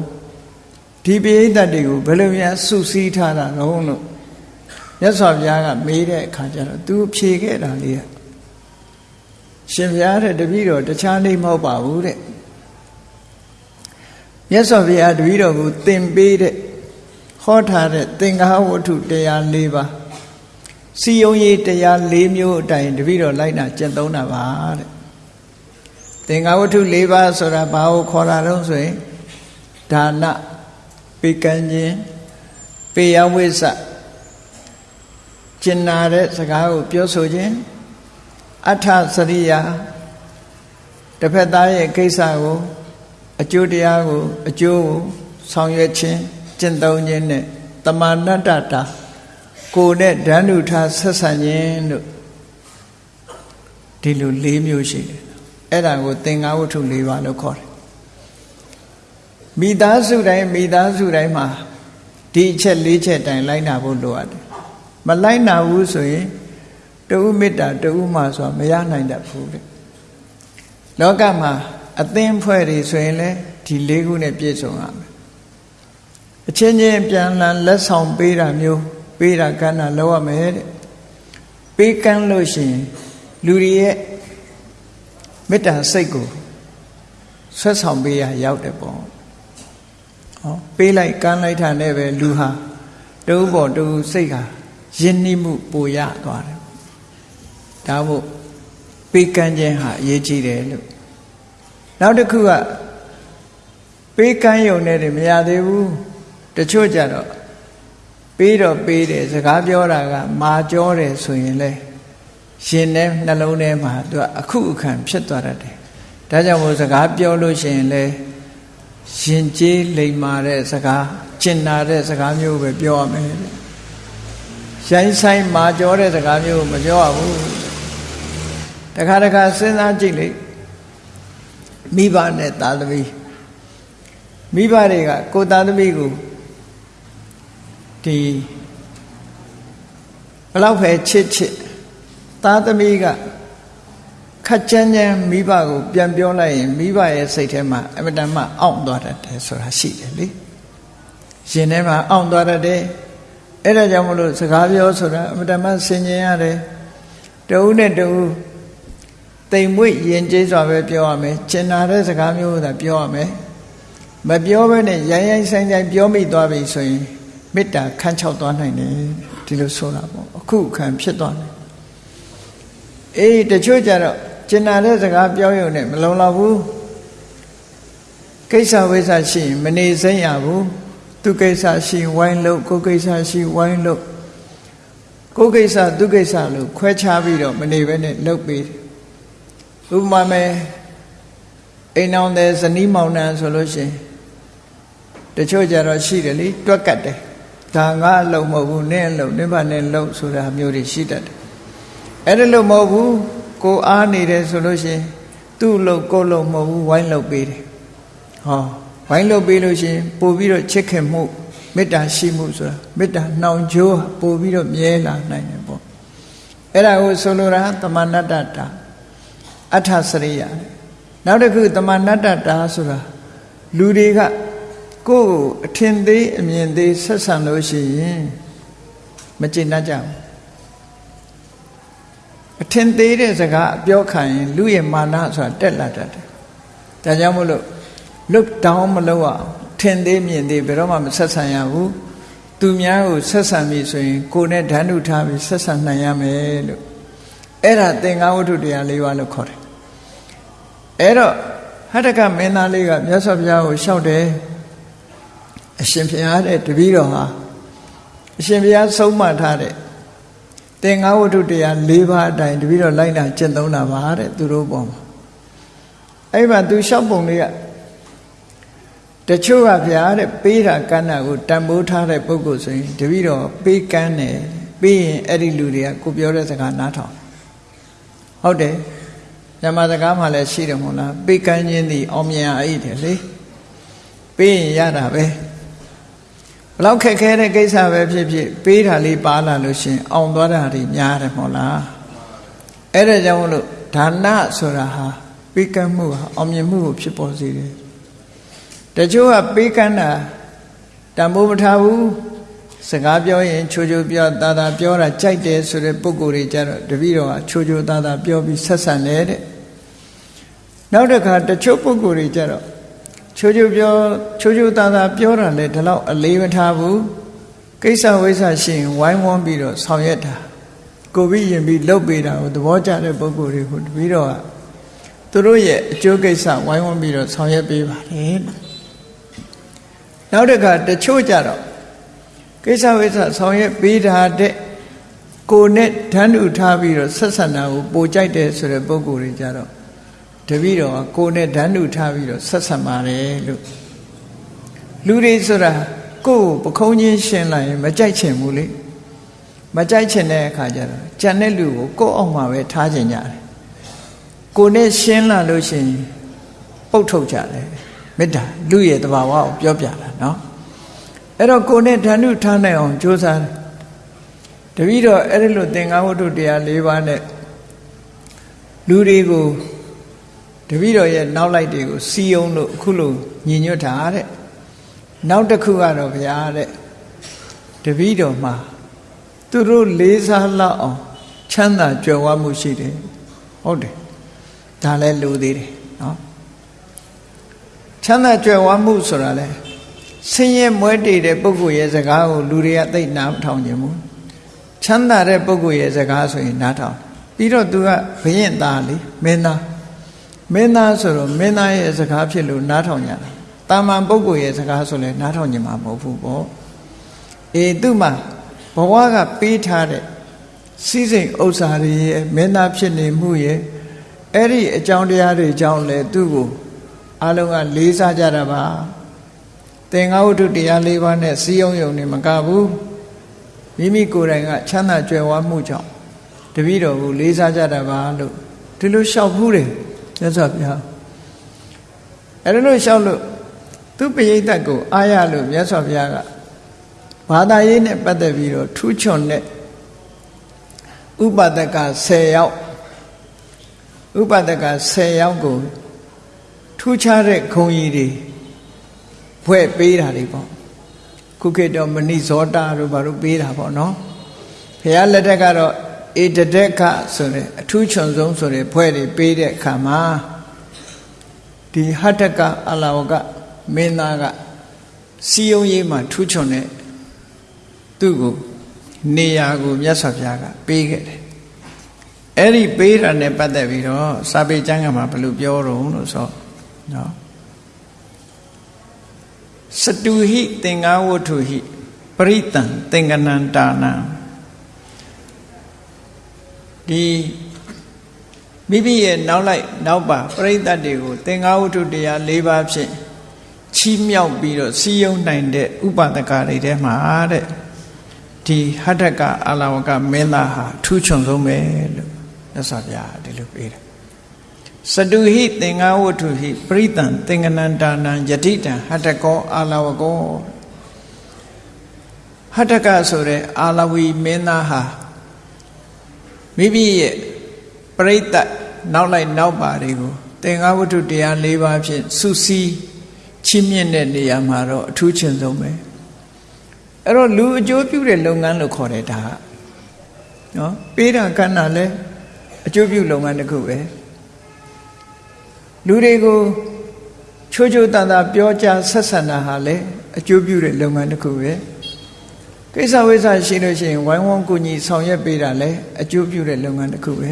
ဒီပိယတတ်တွေကိုဘယ်လိုများစုစည်းထားတာတော့လို့မြတ်စွာဘုရားကမေးတဲ့အခါကျတော့ तू ဖြေခဲ့တာလေးကရှင်ဘုရားတဲ့တပည့်တော်တခြားနေမဟုတ်ပါဘူးတဲ့မြတ်စွာဘုရားတပည့်တော်ကိုသင်ပေးတဲ့ ဟောထားတဲ့သင်္ဃဝတ္ထုတရား၄ပါးစီယုံရေးတရား၄မျိုးအတိုင်းတပည့်တော်လိုက်နာကျင့်သုံးတာပါတဲ့သင်္ဃဝတ္ထု၄ပါးဆိုတာဘာကိုခေါ်တာတော့ဆိုရင်ဒါနပေကံခြင်းပေယဝိစ္စကျင်နာတဲ့စကားကိုပြောဆိုခြင်းအထစရိယာတစ်ဖက်သားရဲ့ကိစ္စကိုအကျိုးတရားကိုအကျိုးကိုဆောင်ရွက်ခြင်း ကျင့်သုံးခြင်းနဲ့တမာဏတ္တတာကိုယ်နဲ့ဓာနုထားဆက်ဆံခြင်းတို့ဒီလို၄မျိုးရှိတယ်အဲ့ဒါကိုသင်္ဃဝတ္ထု၄ပါးလို့ခေါ်တယ်မိသားစုတိုင်းမိသားစုတိုင်းမှာဒီအချက်၄ချက်တိုင်လိုက်နာဖို့လိုအပ်တယ်မလိုက်နာဘူးဆိုရင်တဦးမေတ္တာတဦးမှဆိုတာမရနိုင်တတ်ဘူးတဲ့လောကမှာအသင်းဖွဲ့တွေဆိုရင်လည်းဒီ၄ခုနဲ့ပြည့်စုံရမယ် အချင်းချင်းပြန်လည်လက်ဆောင်ပေးတာမျိုးပေးတာကမ်းတာလောက်ရမယ်တဲ့ပေးကမ်းလို့ရှိရင်လူတွေရဲ့မေတ္တာစိတ်ကိုဆွတ်ဆောင်ပေးရရောက်တယ်ပေါ့ဟောပေးလိုက်ကမ်းလိုက်တာနဲ့ပဲလူဟာတူပေါ်တူစိတ်ဟာယဉ်နှိမှုပိုရသွားတယ်ဒါမို့ပေးကမ်းခြင်းဟာအရေးကြီးတယ်လို့နောက်တစ်ခုကပေးကမ်းယုံနဲ့မရသေးဘူး တချို့ကြတော့ပေးတော့ပေးတယ်စကားပြောတာကမာကြောတယ်ဆိုရင်လေရှင်ထဲနှလုံးထဲမှာသူကအခုအခန့်ဖြစ်သွားတတ်တယ်ဒါကြောင့်မို့စကားပြောလို့ရှိရင်လေရှင်ကျေးလိမ်မာတဲ့စကားကျင်နာတဲ့စကားမျိုးပဲပြောရမယ်ရိုင်းဆိုင်မာကြောတဲ့စကားမျိုးမပြောရဘူးတခါတခါစဉ်းစားကြည့်လေမိဘနဲ့သားသမီးမိဘတွေကကိုသားသမီးကို ဒီဘလောက်ပဲချစ်ချစ်သားသမီးကခက်ကြမ်းကြမ်းမိဘကို ပြန်ပြောလိုက်ရင်မိဘရဲ့စိတ်ထဲမှာအမတန်မှအောင့်သွားတတ်တယ်ဆိုတာရှိတယ်လေရှင်ထဲမှာအောင့်သွားတတ်တယ်အဲ့ဒါကြောင့်မလို့စကားပြောဆိုတာအမတန်မှဆင်ញင်ရတယ်တဦးနဲ့တဦးတိမ်မွေ့ယဉ်ကျေးစွာပဲပြောရမယ်ကျင်နာတဲ့စကားမျိုးသာပြောရမယ်မပြောဘဲနဲ့ရိုင်းရိုင်းဆိုင်ဆိုင်ပြောမိသွားပြီဆိုရင် မေတ္တာခန်းချောက်သွားနိုင်တယ်ဒီလိုဆိုတာပေါ့အခုခံဖြစ်သွားတယ်အေးတချို့ကြတော့ကျင်နာတဲ့စကားပြောရုံနဲ့မလုံလောက်ဘူးကိစ္စဝိစ္စရှိရင်မနေစိမ့်ရဘူးသူကိစ္စရှိဝိုင်းလို့ကိုကိစ္စရှိဝိုင်းလို့ကိုကိစ္စသူကိစ္စလို့ခွဲခြားပြီးတော့မနေဘဲနဲ့လှုပ်ပြီးဥပမာမဲ့အိမ်အောင်တဲ့ဇနီးမောင်နှံဆိုလို့ရှိရင်တချို့ကြတော့ရှိတယ်လေတွက်ကတ်တယ် ဒါငါအလုံးမဟုတ်ဘူးနင်းအလုံးနင်းပါနဲ့လုံးဆိုတာမျိုးတွေရှိတတ်တယ်အဲ့ဒါလို့မဟုတ်ဘူးကိုအားနေတယ်ဆိုလို့ရှိရင်သူ့လုံးကိုလုံးမဟုတ်ဘူးဝိုင်းလုံးပေးတယ်ဟောဝိုင်းလုံးပေးလို့ရှိရင်ပို့ပြီးတော့ချစ်ခင်မှုမေတ္တာရှိမှုဆိုတာမေတ္တာနှောင်ကြိုးပို့ပြီးတော့မြဲလာနိုင်တယ်ပေါ့အဲ့ဒါကိုဆိုလိုတာသမဏတ္တတာအထစရိယနောက်တစ်ခုသမဏတ္တတာဆိုတာလူတွေက ကိုယ်အထင်သေးအမြင်သေးဆက်ဆံလို့ရှိရင်မကျေနပ်ကြဘူးအထင်သေးတဲ့စကားပြောခံရင်လူရဲ့မာနဆိုတာတက်လာတတ်တယ်ဒါကြောင့်မို့လို့ look down မလုပ်အောင်ထင်သေးမြင်သေးဘယ်တော့မှမဆက်ဆံရဘူးသူများကိုဆက်ဆံပြီဆိုရင်ကိုယ်နဲ့ဓာတ်ထုထားပြီးဆက်ဆံနိုင်ရမယ်လို့အဲ့ဒါသင်္ဃဝတ္ထုတရား၄ပါးလို့ခေါ်တယ်အဲ့တော့ဟတ္တကမင်းသားလေးကမြတ်စွာဘုရားကိုလျှောက်တယ် အရှင်ဘုရားတဲ့တပည့်တော်ဟာအရှင်ဘုရားဆုံးမထားတဲ့သင်္ဃဝတ္ထုတရား၄ပါးအတိုင်းတပည့်တော်လိုက်တာကျင့်သုံးတာပါတဲ့သူတို့ပေါ်မှာအဲ့မှာသူလျှောက်ပုံလေးကတချို့ကဗျာတဲ့ပေးတာကမ်းတာကိုတန်ဖိုးထားတဲ့ပုဂ္ဂိုလ်ဆိုရင်တပည့်တော်ပေးကမ်းတယ်ပြီးရင်အဲ့ဒီလူတွေကကိုပြောတဲ့စကားနားထောင်ဟုတ်တယ်ညမစကားမှလည်းရှိတယ်မဟုတ်လားပေးကမ်းခြင်းသည်အောင်မြင်အိတ်တယ်လေပေးရင်ရတာပဲဘ လောက်ခက်ခဲတဲ့ကိစ္စပဲဖြစ်ဖြစ်ပေးတာလေးပါလာလို့ရှင်အောင်သွားတာတွေများတယ်မဟုတ်လားအဲ့ဒါကြောင့်မလို့ဒါနဆိုတာဟာပေးကမ်းမှုဟာအောင်မြင်မှုကိုဖြစ်ပေါ်စေတယ်တချို့ကပေးကမ်းတာတန်ဖိုးမထားဘူးစကားပြောရင်ချိုချိုပြောတာတာပြောတာကြိုက်တယ်ဆိုတဲ့ပုံကိုယ်တွေကြတော့တပည့်တော်ကချိုချိုတာတာပြောပြီးဆက်ဆံတယ်တဲ့နောက်တစ်ခါတချို့ပုံကိုယ်တွေကြတော့ ချိုချိုပြောချိုချိုတာတာပြောတာလေဒီလောက်အလေးမထားဘူးကိစ္စဝိစ္စရှိရင်ဝိုင်းဝန်းပြီးတော့ဆောင်ရွက်တာကိုပြီးရင်ပြီးလှုပ်ပေးတာကိုသဘောကျတဲ့ပုံကိုယ်တွေကိုတပည့်တော်ကသူတို့ရဲ့အကျိုးကိစ္စဝိုင်းဝန်းပြီးတော့ဆောင်ရွက်ပေးပါတယ်နောက်တစ်ခါတချို့ကြတော့ကိစ္စဝိစ္စဆောင်ရွက်ပေးတာတဲ့ကိုနဲ့ဓာတ်ဥထားပြီးတော့ဆက်ဆံတာကိုပိုကြိုက်တယ်ဆိုတဲ့ပုံကိုယ်တွေကြတော့ တပည့်တော်ကကိုနဲ့ဓာတ်ဥထားပြီးတော့ဆက်ဆံပါတယ်လို့လူတွေဆိုတာကိုယ်ကိုပခုံးချင်းရှင်းလိုက်ရင်မကြိုက်ချင်ဘူးလေမကြိုက်ချင်တဲ့အခါကျတော့ကြံတဲ့လူကိုကိုယ့်အောင်မှာပဲထားချင်ကြတယ်ကိုနဲ့ရှင်းလာလို့ရှိရင်ပုတ်ထုတ်ကြတယ်မေတ္တာလူရဲ့တဘာဝကိုပြောပြတာเนาะအဲ့တော့ကိုနဲ့ဓာနုထားနိုင်အောင်ကြိုးစားတယ်တပည့်တော်အဲ့ဒီလိုသင်္ကန်းဝတ္ထုတရား၄ပါးနဲ့လူတွေကို တပည့်တော်ရဲ့နောက်လိုက်တွေကိုစီယုံလို့အခုလိုညီညွတ်တာတဲ့နောက်တစ်ခုကတော့ဗျာတဲ့တပည့်တော်မှာသူတို့လေးစားလောက်အောင်ချမ်းသာကြွယ်ဝမှုရှိတယ်ဟုတ်တယ်ဒါလည်းလူသေးတယ်နော်ချမ်းသာကြွယ်ဝမှုဆိုတာလဲဆင်းရဲမွဲတေတဲ့ပုဂ္ဂိုလ်ရဲ့စကားကိုလူတွေကသိနားမထောင်ကြဘူးချမ်းသာတဲ့ပုဂ္ဂိုလ်ရဲ့စကားဆိုရင်နားထောင်ပြီးတော့သူကဘရင်သားလေမင်းသား မင်းသားဆိုတော့မင်းသားရဲ့စကားဖြစ်လို့နားထောင်ကြတာတာမန်ပုဂ္ဂိုလ်ရဲ့စကားဆိုလဲနားထောင်ကြမှာမဟုတ်ဘူးပေါ့အေးသူ့မှာဘဝကပေးထားတဲ့စီးစိမ်ဥစ္စာတွေရဲ့မင်းသားဖြစ်နေမှုရဲ့အဲ့ဒီအကြောင်းတရားတွေကြောင့်လဲသူ့ကိုအလုံးကလေးစားကြတာပါသင်္ဃဝတ္ထုတရား၄ပါးနဲ့စီယုံယုံနေမကဘူးမိမိကိုယ်တိုင်ကချမ်းသာကြွယ်ဝမှုကြောင့်တပည့်တော်ကိုလေးစားကြတာပါလို့ဒီလိုလျှောက်ဘူးတယ် မြတ်စွာဘုရားအဲ့လိုလျှောက်လို့သူပရိသတ်ကိုအားရလို့မြတ်စွာဘုရားကဘာသာရေးနဲ့ပတ်သက်ပြီးတော့ထူးချွန်တဲ့ဥပဒက10ယောက်ဥပဒက10ယောက်ကိုထူးခြားတဲ့ခုံကြီးတွေဖွဲ့ပေးတာတွေပေါ့ခုခေတ်တော့မဏိဇောတာတို့ဘာလို့ပေးတာပေါ့နော်ဘုရားလက်ထက်ကတော့ ဧတဒက္ခဆိုတဲ့အထူးချွန်ဆုံးဆိုတဲ့ဖွဲ့တွေပေးတဲ့အခါမှာဒီဟတ္တကအလာဝကမင်းသားကစီယုံရေးမှာထူးချွန်တဲ့သူ့ကိုနေရာကိုမြတ်စွာဘုရားကပေးခဲ့တယ်အဲ့ဒီပေးတာနဲ့ပတ်သက်ပြီးတော့စာပေကျမ်းကမှာဘယ်လိုပြောတော့လို့ဆိုနော်စတုဟိသင်္ဃဝတ္ထုဟိပရိတံသင်္ကနန္တာနံ ဒီမိမိရဲ့နောက်လိုက်နောက်ပါပရိသတ်တွေကိုသင်္ဃဝတ္ထုတရား၄ပါးဖြင့်ချီးမြှောက်ပြီးတော့စီယုံနိုင်တဲ့ဥပဒကတွေထဲမှာတဲ့ဒီဟတ္တကအလာဝကမင်းသားဟာထူးချွန်ဆုံးပဲလို့မြတ်စွာဘုရားဒီလိုပေးတယ်စတုဟိသင်္ဃဝတ္ထုဟိပရိတံသင်္ကနန္တာနံယတိတံဟတ္တကောအာလဝကောဟတ္တကဆိုတဲ့အာလဝီမင်းသားဟာ မိမိရဲ့ပရိသတ်နောက်လိုက်နောက်ပါတွေကိုသင်္ဃဝတ္ထုတရား၄ပါးဖြင့်စုစည်းချီးမြှင့်တဲ့နေရာမှာတော့အထူးချင်ဆုံးပဲအဲ့တော့လူအကျိုးပြုတဲ့လုပ်ငန်းလို့ခေါ်တယ်ဒါကနော်ပေးတာကဏ္ဍလဲအကျိုးပြုလုပ်ငန်းတစ်ခုပဲလူတွေကိုချိုးချိုးတန်တာပြောကြားဆက်ဆံတာဟာလေအကျိုးပြုတဲ့လုပ်ငန်းတစ်ခုပဲ ကိစ္စဝိစ္စရှိလို့ရှိရင်ဝိုင်းဝန်းကူညီဆောင်ရွက်ပေးတာလေအကျိုးပြုတဲ့လုပ်ငန်းတစ်ခုပဲ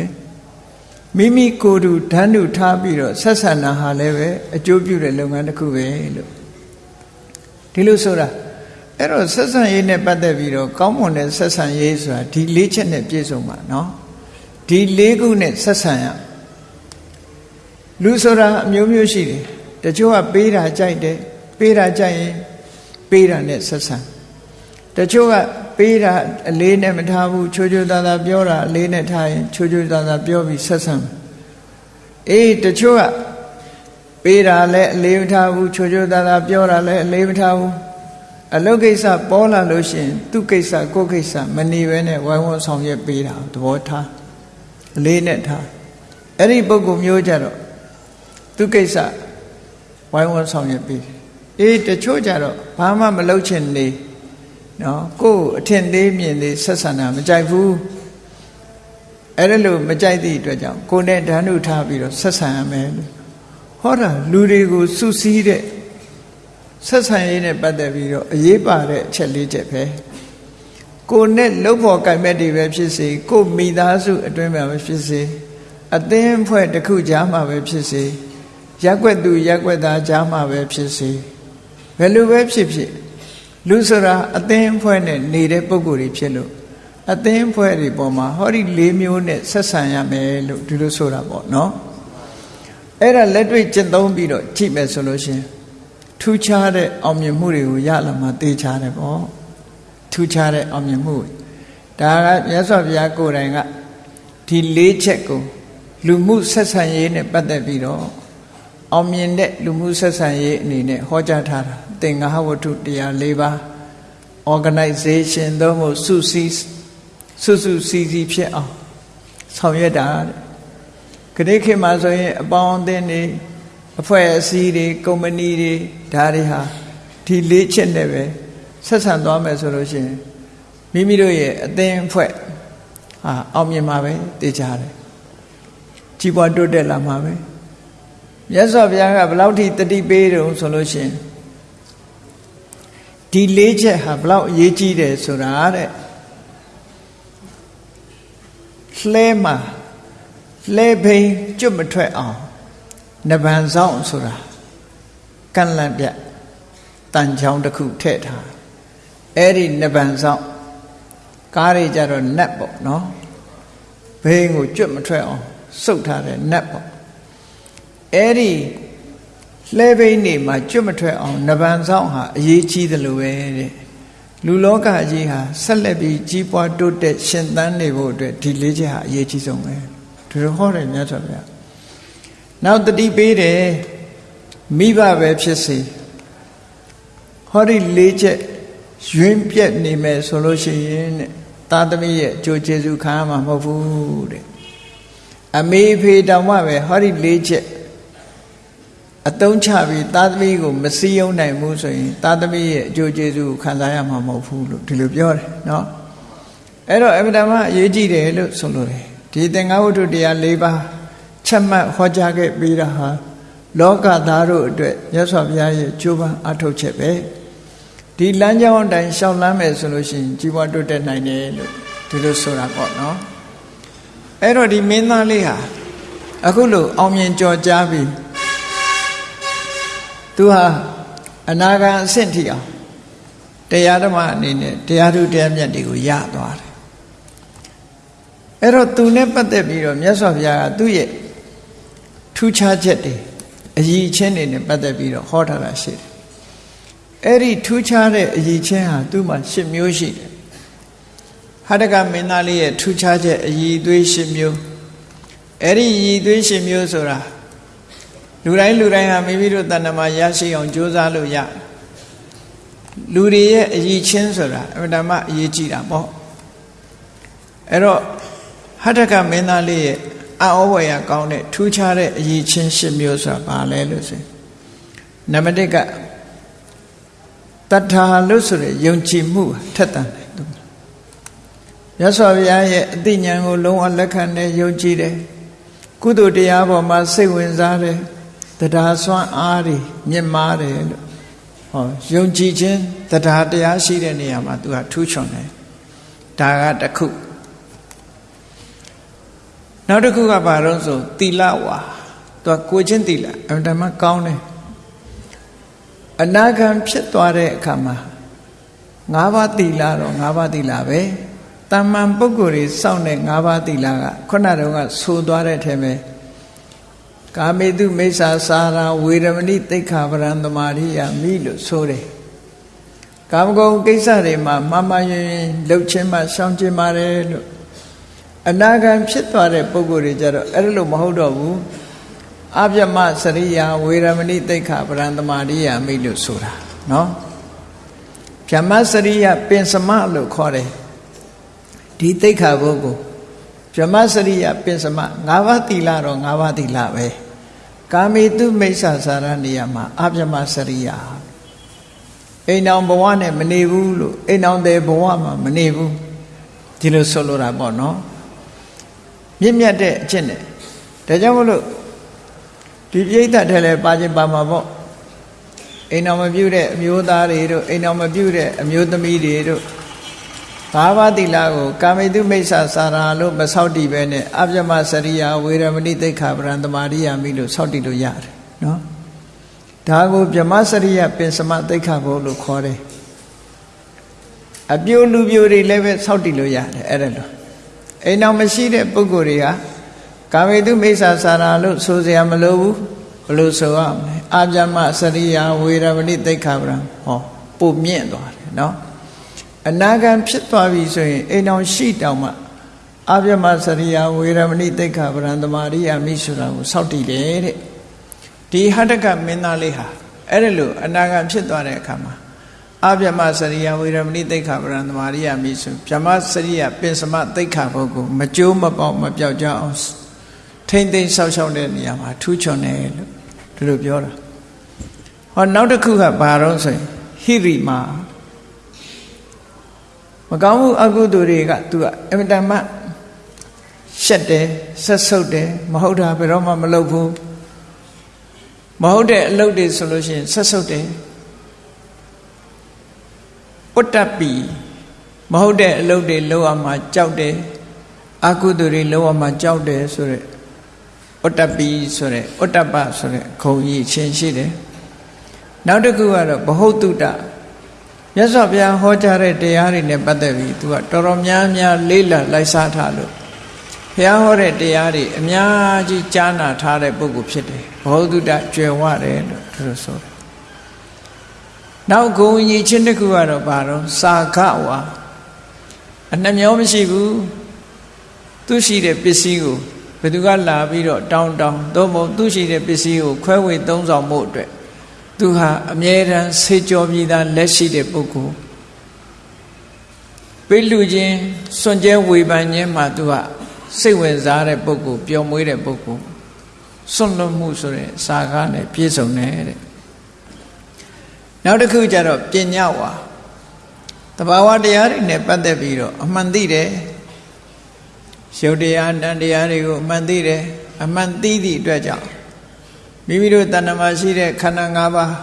မိမိကိုယ်တူဓာတ်တူထားပြီးတော့ဆက်ဆံတာဟာလည်းပဲအကျိုးပြုတဲ့လုပ်ငန်းတစ်ခုပဲလို့ဒီလိုဆိုတာအဲ့တော့ဆက်ဆံရေးနဲ့ပတ်သက်ပြီးတော့ကောင်းမွန်တဲ့ဆက်ဆံရေးဆိုတာဒီလေးချက်နဲ့ပြည့်စုံပါနော်ဒီလေးခုနဲ့ဆက်ဆံရလူဆိုတာအမျိုးမျိုးရှိတယ်တချို့ကပေးတာကြိုက်တယ်ပေးတာကြိုက်ရင်ပေးတာနဲ့ဆက်ဆံတ ချို့ကပေးတာအလေးနဲ့မထားဘူးချိုးချိုးသားသားပြောတာအလေးနဲ့ထားရင်ချိုးချိုးသားသားပြောပြီးဆက်ဆံအေးတချို့ကပေးတာလည်းအလေးမထားဘူးချိုးချိုးသားသားပြောတာလည်းအလေးမထားဘူးအလုတ်ကိစ္စပေါ်လာလို့ရှိရင်သူ့ကိစ္စကိုယ့်ကိစ္စမနေဘဲနဲ့ဝိုင်းဝန်းဆောင်ရွက်ပေးတာသဘောထားအလေးနဲ့ထားအဲ့ဒီပုဂ္ဂိုလ်မျိုးကြတော့သူကိစ္စဝိုင်းဝန်းဆောင်ရွက်ပြီးအေးတချို့ကြတော့ဘာမှမလုပ်ချင်နေ နော်ကိုယ်အထင်သေးမြင်သေးဆက်ဆံတာမကြိုက်ဘူးအဲ့ဒါလို့မကြိုက်သည့်အတွက်ကြောင့်ကိုယ်နဲ့ဓာတ်နှုတ်ထားပြီးတော့ဆက်ဆံရမယ်လို့ဟောတာလူတွေကိုစုစည်းတဲ့ဆက်ဆံရေးနဲ့ပတ်သက်ပြီးတော့အရေးပါတဲ့အချက်လေးချက်ပဲကိုနဲ့လှုပ်ဖို့ကြိုင်မဲ့တွေပဲဖြစ်စေကိုမိသားစုအတွင်းမှာပဲဖြစ်စေအသင်းဖွဲ့တစ်ခုကြားမှာပဲဖြစ်စေရက်ွက်သူရက်ွက်သားကြားမှာပဲဖြစ်စေဘယ်လိုပဲဖြစ်ဖြစ် လူဆိုတာအသင်းဖွဲ့နဲ့နေတဲ့ပုံကိုယ်တွေဖြစ်လို့အသင်းဖွဲ့တွေပေါ်မှာဟောဒီ၄မျိုးနဲ့ဆက်ဆံရမယ်လို့ဒီလိုဆိုတာပေါ့နော်အဲ့ဒါလက်တွေ့ကျင့်သုံးပြီးတော့ကြည့်မယ်ဆိုလို့ရှင်ထူးခြားတဲ့အောင်မြင်မှုတွေကိုရလာမှသိချတယ်ပေါ့ထူးခြားတဲ့အောင်မြင်မှုဒါကမြတ်စွာဘုရားကိုယ်တိုင်ကဒီ၄ချက်ကိုလူမှုဆက်ဆံရေးနဲ့ပတ်သက်ပြီးတော့အောင်မြင်တဲ့လူမှုဆက်ဆံရေးအနေနဲ့ဟောကြားထားတာ သင်္ဃဟဝတ္ထုတရား၄ပါး organization သို့မဟုတ်စုစည်းစုစုစည်းစည်းဖြစ်အောင်ဆောင်ရွက်တာတဲ့ခရစ်ခေတ်မှာဆိုရင်အပေါင်းအသင်းတွေအဖွဲ့အစည်းတွေကုမ္ပဏီတွေဒါတွေဟာဒီလေးချက်နဲ့ပဲဆက်ဆံသွားမယ်ဆိုလို့ရှိရင်မိမိတို့ရဲ့အသင်းအဖွဲ့ဟာအောင်မြင်မှာပဲသိကြတယ်ကြီးပွားတိုးတက်လာမှာပဲမြတ်စွာဘုရားကဘလောက်ထိတတိပေးတုံဆိုလို့ရှိရင် ဒီလေးချက်ဟာဘလောက်အရေးကြီးတယ်ဆိုတာတဲ့လှဲမှာလှဲဘိန်ကျွတ်မထွက်အောင်နဗံဆောင်ဆိုတာကန့်လန့်ပြတန်ချောင်းတစ်ခုထည့်ထားအဲ့ဒီနဗံဆောင်ကားတွေကြတော့နတ်ပေါ့နော်ဘိန်ကိုကျွတ်မထွက်အောင်စုပ်ထားတဲ့နတ်ပေါ့အဲ့ဒီ လှဲဘိန်းနေမှာကျွတ်မထွက်အောင်နဗံဆောင်ဟာအရေးကြီးတယ်လို့ပဲတဲ့လူလောကကြီးဟာဆက်လက်ပြီးကြီးပွားတိုးတက်ရှင်သန်နေဖို့အတွက်ဒီလေးချက်ဟာအရေးကြီးဆုံးပဲဒီလိုဟောတယ်မြတ်စွာဘုရားနောက်တတိပေးတယ်မိဘပဲဖြစ်စေဟောဒီလေးချက်ရွင်းပြက်နေမယ်ဆိုလို့ရှိရင်တဲ့သာသမီရဲ့အကျိုးကျေးဇူးခံရမှာမဟုတ်ဘူးတဲ့အမေဖေတောင်မှပဲဟောဒီလေးချက် အတုံးချပြီးသာသမီကိုမစည်းရုံးနိုင်ဘူးဆိုရင်သာသမီရဲ့အကျိုးကျေးဇူးကိုခံစားရမှာမဟုတ်ဘူးလို့ဒီလိုပြောတယ်နော်အဲ့တော့အမြဲတမ်းအရေးကြီးတယ်လို့ဆိုလိုတယ်ဒီသင်္ဃဝတ္ထုတရား၄ပါးချက်မှတ်ဟောကြားခဲ့ပြီးတာဟာလောကသားတို့အတွက်မြတ်စွာဘုရားရဲ့ကြိုးပမ်းအထောက်ချက်ပဲဒီလမ်းကြောင်းအတိုင်းရှောက်လမ်းမယ်ဆိုလို့ရှိရင်ကြီးပွားတိုးတက်နိုင်တယ်လို့ဒီလိုဆိုတာပေါ့နော်အဲ့တော့ဒီမင်းသားလေးဟာအခုလို့အောင်မြင်ကြော်ကြားပြီး သူဟာအနာဂံအဆင့်ထိအောင်တရားဓမ္မအနေနဲ့တရားထုတရားမြတ်တွေကိုရသွားတယ်အဲ့တော့သူနဲ့ပတ်သက်ပြီးတော့မြတ်စွာဘုရားကသူ့ရဲ့ထူးခြားချက်တွေအည်အချင်းတွေနဲ့ပတ်သက်ပြီးတော့ဟောထားတာရှိတယ်အဲ့ဒီထူးခြားတဲ့အည်ချင်းဟာသူ့မှာ၈မျိုးရှိတယ်ဟာတကမင်းသားလေးရဲ့ထူးခြားချက်အည်သွေး၈မျိုးအဲ့ဒီအည်သွေး၈မျိုးဆိုတာ လူတိုင်းလူတိုင်းဟာမိမိတို့တဏ္ဍမှာရရှိအောင်ကြိုးစားလို့ရလူတွေရဲ့အည်ချင်းဆိုတာအမှန်တမ်းအရေးကြီးတာပေါ့အဲ့တော့ဟထကမင်းသားလေးရဲ့အံ့ဩဖွယ်ရကောင်းတဲ့ထူးခြားတဲ့အည်ချင်း၈မျိုးဆိုတာဘာလဲလို့ဆိုရင်နံပါတ်1ကတတ္ထာလို့ဆိုရယ်ယုံကြည်မှုထက်တန်တယ်သူမြတ်စွာဘုရားရဲ့အသိဉာဏ်ကိုလုံးဝလက်ခံတယ်ယုံကြည်တယ်ကုသိုလ်တရားပေါ်မှာစိတ်ဝင်စားတယ် တရားစွမ်းအားတွေမြင့်မားတယ်လို့ဟောယုံကြည်ခြင်းတရားတရားရှိတဲ့နေရာမှာသူကထူးချွန်တယ်ဒါကတစ်ခုနောက်တစ်ခုကဘာလို့ဆိုသီလဝါသူကကိုချင်းသီလအမှန်တမ်းကောင်းတယ်အနာဂံဖြစ်သွားတဲ့အခါမှာ၅ပါးသီလတော့၅ပါးသီလပဲတမ္မန်ပုဂ္ဂိုလ်တွေစောင့်တဲ့၅ပါးသီလကခုနတုန်းကဆိုသွားတဲ့ထဲမှာ ကာမေတုမိစ္ဆာစာရာဝေရမဏိတိခါပရံသမာရိယမိလို့ဆိုတယ်ကာမဂုဏ်ကိစ္စတွေမှာမမယင်လှုပ်ခြင်းမှရှောင်ခြင်းပါတယ်လို့အနာဂံဖြစ်သွားတဲ့ပုဂ္ဂိုလ်တွေကြတော့အဲ့လိုမဟုတ်တော့ဘူးအပြမစရိယာဝေရမဏိတိခါပရံသမာရိယမိလို့ဆိုတာနော်ဗြဟ္မစရိယပင်စမလို့ခေါ်တယ်ဒီတိခါဘုတ်ကိုဗဗြဟ္မစရိယပင်စမ၅ပါးသီလတော့၅ပါးသီလပဲ ကာမေတုမိစ္ဆာစာရနေရာမှာအဗြဟ္မစရိယအိမ်အောင်ဘဝနဲ့မနေဘူးလို့အိမ်အောင်တဲ့ဘဝမှာမနေဘူးဒီလိုဆိုလိုတာပေါ့နော်မြင့်မြတ်တဲ့အချက်နဲ့ဒါကြောင့်မလို့ဒီပြိဋ္ဌထဲလဲပါခြင်းပါမှာပေါ့အိမ်အောင်မပြုတ်တဲ့အမျိုးသားတွေတို့အိမ်အောင်မပြုတ်တဲ့အမျိုးသမီးတွေတို့ ဘာဝတိလကိုကာမိတုမိစ္ဆာစာရာလို့မဆောက်တည်ပဲနဲ့အပြမစရိယာဝေရမဏိသိက္ခာပရံတမာရိယာမိလို့ဆောက်တည်လို့ရတယ်နော်ဒါကိုဗြမစရိယပင်စမသိက္ခာဘုလို့ခေါ်တယ်အပြိုလူပြိုတွေလည်းပဲဆောက်တည်လို့ရတယ်အဲ့ဒါလို့အိမ်အောင်မရှိတဲ့ပုဂ္ဂိုလ်တွေကကာမိတုမိစ္ဆာစာရာလို့ဆိုစရာမလိုဘူးဘလို့ဆိုရမလဲအာပြမစရိယာဝေရမဏိသိက္ခာပရံဟောပုံမြင့်သွားတယ်နော် အနာဂံဖြစ်သွားပြီဆိုရင်အိမ်အောင်ရှိတောင်မှအာပြမစရိယာဝေရမဏိသိက္ခာပရံတမာရိယာမိဆိုတာကိုစောင့်တည်တယ်တဲ့ဒီဟတကမင်းသားလေးဟာအဲ့ဒါလို့အနာဂံဖြစ်သွားတဲ့အခါမှာအပြမစရိယဝေရမဏိသိက္ခာပရံတမာရိယာမိဆိုဗြဟ္မစရိယပင်စမသိက္ခာဘုတ်ကိုမကြိုးမပေါက်မပြောက်ကြအောင်ထိမ့်သိမ့်ဆောက်ရှောက်တဲ့နေရာမှာထူးချွန်တယ်လို့ဒီလိုပြောတာဟောနောက်တစ်ခုကဘာတော့ဆိုရင်ဟိရိမာ မကောင်းမှုအကုသိုလ်တွေက तू ကအမြဲတမ်းရှက်တယ်ဆက်ဆုပ်တယ်မဟုတ်တာဘယ်တော့မှမလုပ်ဘူးမဟုတ်တဲ့အလုပ်တွေဆိုလို့ရှိရင်ဆက်ဆုပ်တယ်ဥတ္တပိမဟုတ်တဲ့အလုပ်တွေလုပ်အောင်မှကြောက်တယ်အကုသိုလ်တွေလုပ်အောင်မှကြောက်တယ်ဆိုရက်ဥတ္တပိဆိုရက်ဥတ္တပဆိုရက်ခုံကြီးချင်းရှိတယ်နောက်တစ်ခုကတော့ဘ ਹੁ တုတ္တ မြတ်စွာဘုရားဟောကြားတဲ့တရားတွေနဲ့ပတ်သက်ပြီးသူကတော်တော်များများလေးလံလိုက်စားထားလို့ဘုရားဟောတဲ့တရားတွေအများကြီးကြားနာထားတဲ့ပုဂ္ဂိုလ်ဖြစ်တယ်ဘ ਹੁ တုတ္တကျွယ်ဝတယ်လို့သူတို့ဆိုတယ်နောက်ဂုံကြီးချင်းတစ်ခုကတော့ဘာတော့စာခဝါအနှမျောမရှိဘူးသူရှိတဲ့ပစ္စည်းကိုဘယ်သူကလာပြီးတော့တောင်းတောင်းသို့မဟုတ်သူရှိတဲ့ပစ္စည်းကိုခွဲဝေသုံးဆောင်မှုအတွက် သူဟာအမြဲတမ်းဆေးကြောပြီးသားလက်ရှိတဲ့ပုဂ္ဂိုလ်ပိလူချင်းစွန့်ကြဲဝေဖန်ခြင်းမှာသူကစိတ်ဝင်စားတဲ့ပုဂ္ဂိုလ်ပျော်မွေးတဲ့ပုဂ္ဂိုလ်စွန့်လွတ်မှုဆိုတဲ့စာကားနဲ့ပြည့်စုံတယ်တဲ့နောက်တစ်ခုကျတော့ပညာဝါတဘာဝတရားတွေနဲ့ပတ်သက်ပြီးတော့အမှန်သိတယ်ရုပ်တရားတန်တရားတွေကိုအမှန်သိတယ်အမှန်သိသည့်အတွက်ကြောင့် မိမိတို့တဏ္ဍမှာရှိတဲ့ခန္ဓာ၅ပါး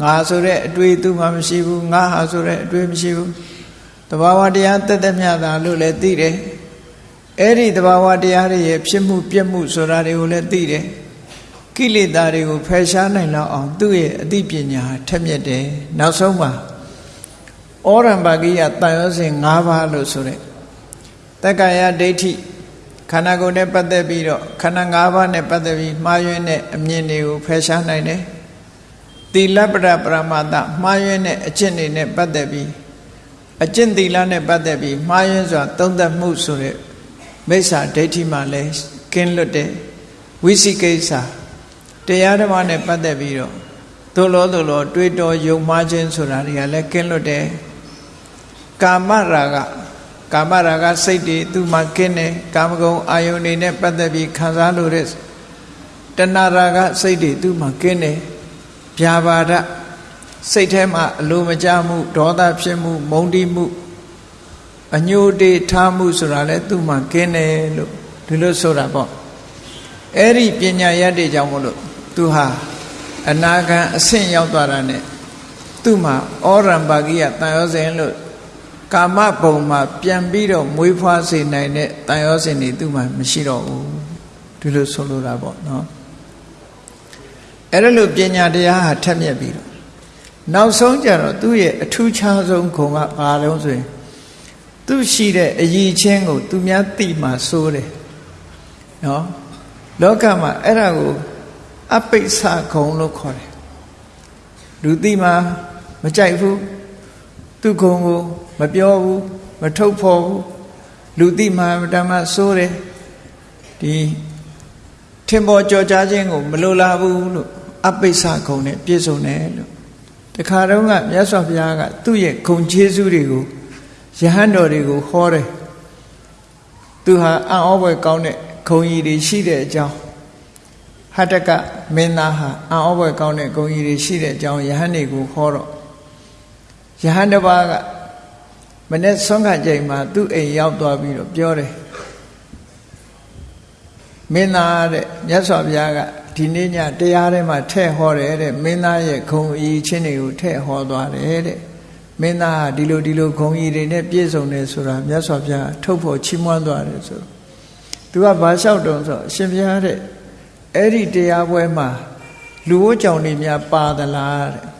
ငါဆိုတဲ့အတွေ့သူမှမရှိဘူးငါဟာဆိုတဲ့အတွေ့မရှိဘူးတဘာဝတရားတက်တက်မြတာလို့လည်းသိတယ်အဲ့ဒီတဘာဝတရားတွေရဲ့ဖြစ်မှုပြက်မှုဆိုတာတွေကိုလည်းသိတယ်ကိလေသာတွေကိုဖယ်ရှားနိုင်လောက်အောင်သူ့ရဲ့အသိပညာထက်မြက်တယ်နောက်ဆုံးမှာဩရံပါကိယတန်ရောစဉ်၅ပါးလို့ဆိုတဲ့တက္ကရာဒိဋ္ဌိ ခန္ဓာကိုယ်နဲ့ပတ်သက်ပြီးတော့ခန္ဓာ၅ပါးနဲ့ပတ်သက်ပြီးမှားယွင်းတဲ့အမြင်တွေကိုဖယ်ရှားနိုင်တယ်သီလပရပရမတမှားယွင်းတဲ့အကျင့်တွေနဲ့ပတ်သက်ပြီးအကျင့်သီလနဲ့ပတ်သက်ပြီးမှားယွင်းစွာသုံးသပ်မှုဆိုတဲ့မိစ္ဆာဒိဋ္ဌိမှလည်းကင်းလွတ်တယ်ဝိသိကိစ္စတရားဓမ္မနဲ့ပတ်သက်ပြီးတော့သို့လို့သို့လို့တွေးတော်ယုံမှားခြင်းဆိုတာတွေကလည်းကင်းလွတ်တယ်ကာမရာဂ ကာမရာဂစိတ်တွေသူ့မှာကင်းတယ်ကာမဂုဏ်အာယုန်တွေနဲ့ပတ်သက်ပြီးခံစားလို့တဲ့တဏှာရာဂစိတ်တွေသူ့မှာကင်းတယ်ဗျာပါဒစိတ်ထဲမှာအလိုမကျမှုဒေါသဖြစ်မှု မုန်းတိမှုအညိုတေထားမှုဆိုတာလဲသူ့မှာကင်းတယ်လို့ဒီလိုဆိုတာပေါ့အဲ့ဒီပညာရတဲ့ကြောင့်မို့လို့သူဟာအနာဂံအဆင့်ရောက်သွားတာနဲ့သူ့မှာဩရံပါကိယတန်ရောစဉ်လို့ ကာမဘုံမှာပြန်ပြီးတော့မွေးဖွားစေနိုင်တဲ့တန်ရောစဉ်တွေသူ့မှာမရှိတော့ဘူးဒီလိုဆိုလိုတာပေါ့နော်အဲ့ဒါလို့ပညာတရားဟာထက်မြက်ပြီးတော့နောက်ဆုံးကြတော့သူ့ရဲ့အထူးခြားဆုံးခုံကဘာလို့ဆိုရင်သူရှိတဲ့အယီချင်းကို သူများသိမှစိုးတယ်နော်လောကမှာအဲ့ဒါကိုအပိစ္ဆခုံလို့ခေါ်တယ်လူသိမှမကြိုက်ဘူးသူခုံကို မပြောဘူးမထုတ်ဖော်ဘူးလူသိမှဓမ္မစိုးတယ်ဒီထင်ပေါ်ကြော်ကြားခြင်းကိုမလိုလားဘူးလို့အပိစ္ဆခုံနဲ့ပြည့်စုံတယ်လို့တခါတော့ကမြတ်စွာဘုရားကသူ့ရဲ့ခုံကျေးဇူးတွေကိုယဟန်တော်တွေကိုဟောတယ်သူဟာအံ့ဩဖွယ်ကောင်းတဲ့ဂုံကြီးတွေရှိတဲ့အကြောင်းဟတကမင်းသားဟာအံ့ဩဖွယ်ကောင်းတဲ့ဂုံကြီးတွေရှိတဲ့အကြောင်းယဟန်တွေကိုခေါ်တော့ယဟန်တစ်ပါးက မနေ့ဆုံးခကြိမ်မှာသူ့အိမ်ရောက်သွားပြီးတော့ပြောတယ်မင်းသားတဲ့မြတ်စွာဘုရားကဒီနေ့ညတရားထဲမှာထဲ့ဟောတယ်တဲ့မင်းသားရဲ့ခုံအီချင်းတွေကိုထဲ့ဟောသွားတယ်တဲ့မင်းသားဟာဒီလိုဒီလိုခုံအီတွေနဲ့ပြည့်စုံတယ်ဆိုတာမြတ်စွာဘုရားထုတ်ဖို့ချီးမွမ်းသွားတယ်ဆိုသူကဘာလျှောက်တုံဆိုအရှင်ဘုရားတဲ့အဲ့ဒီတရားပွဲမှာလူဝကြောင်တွေများပါသလားတဲ့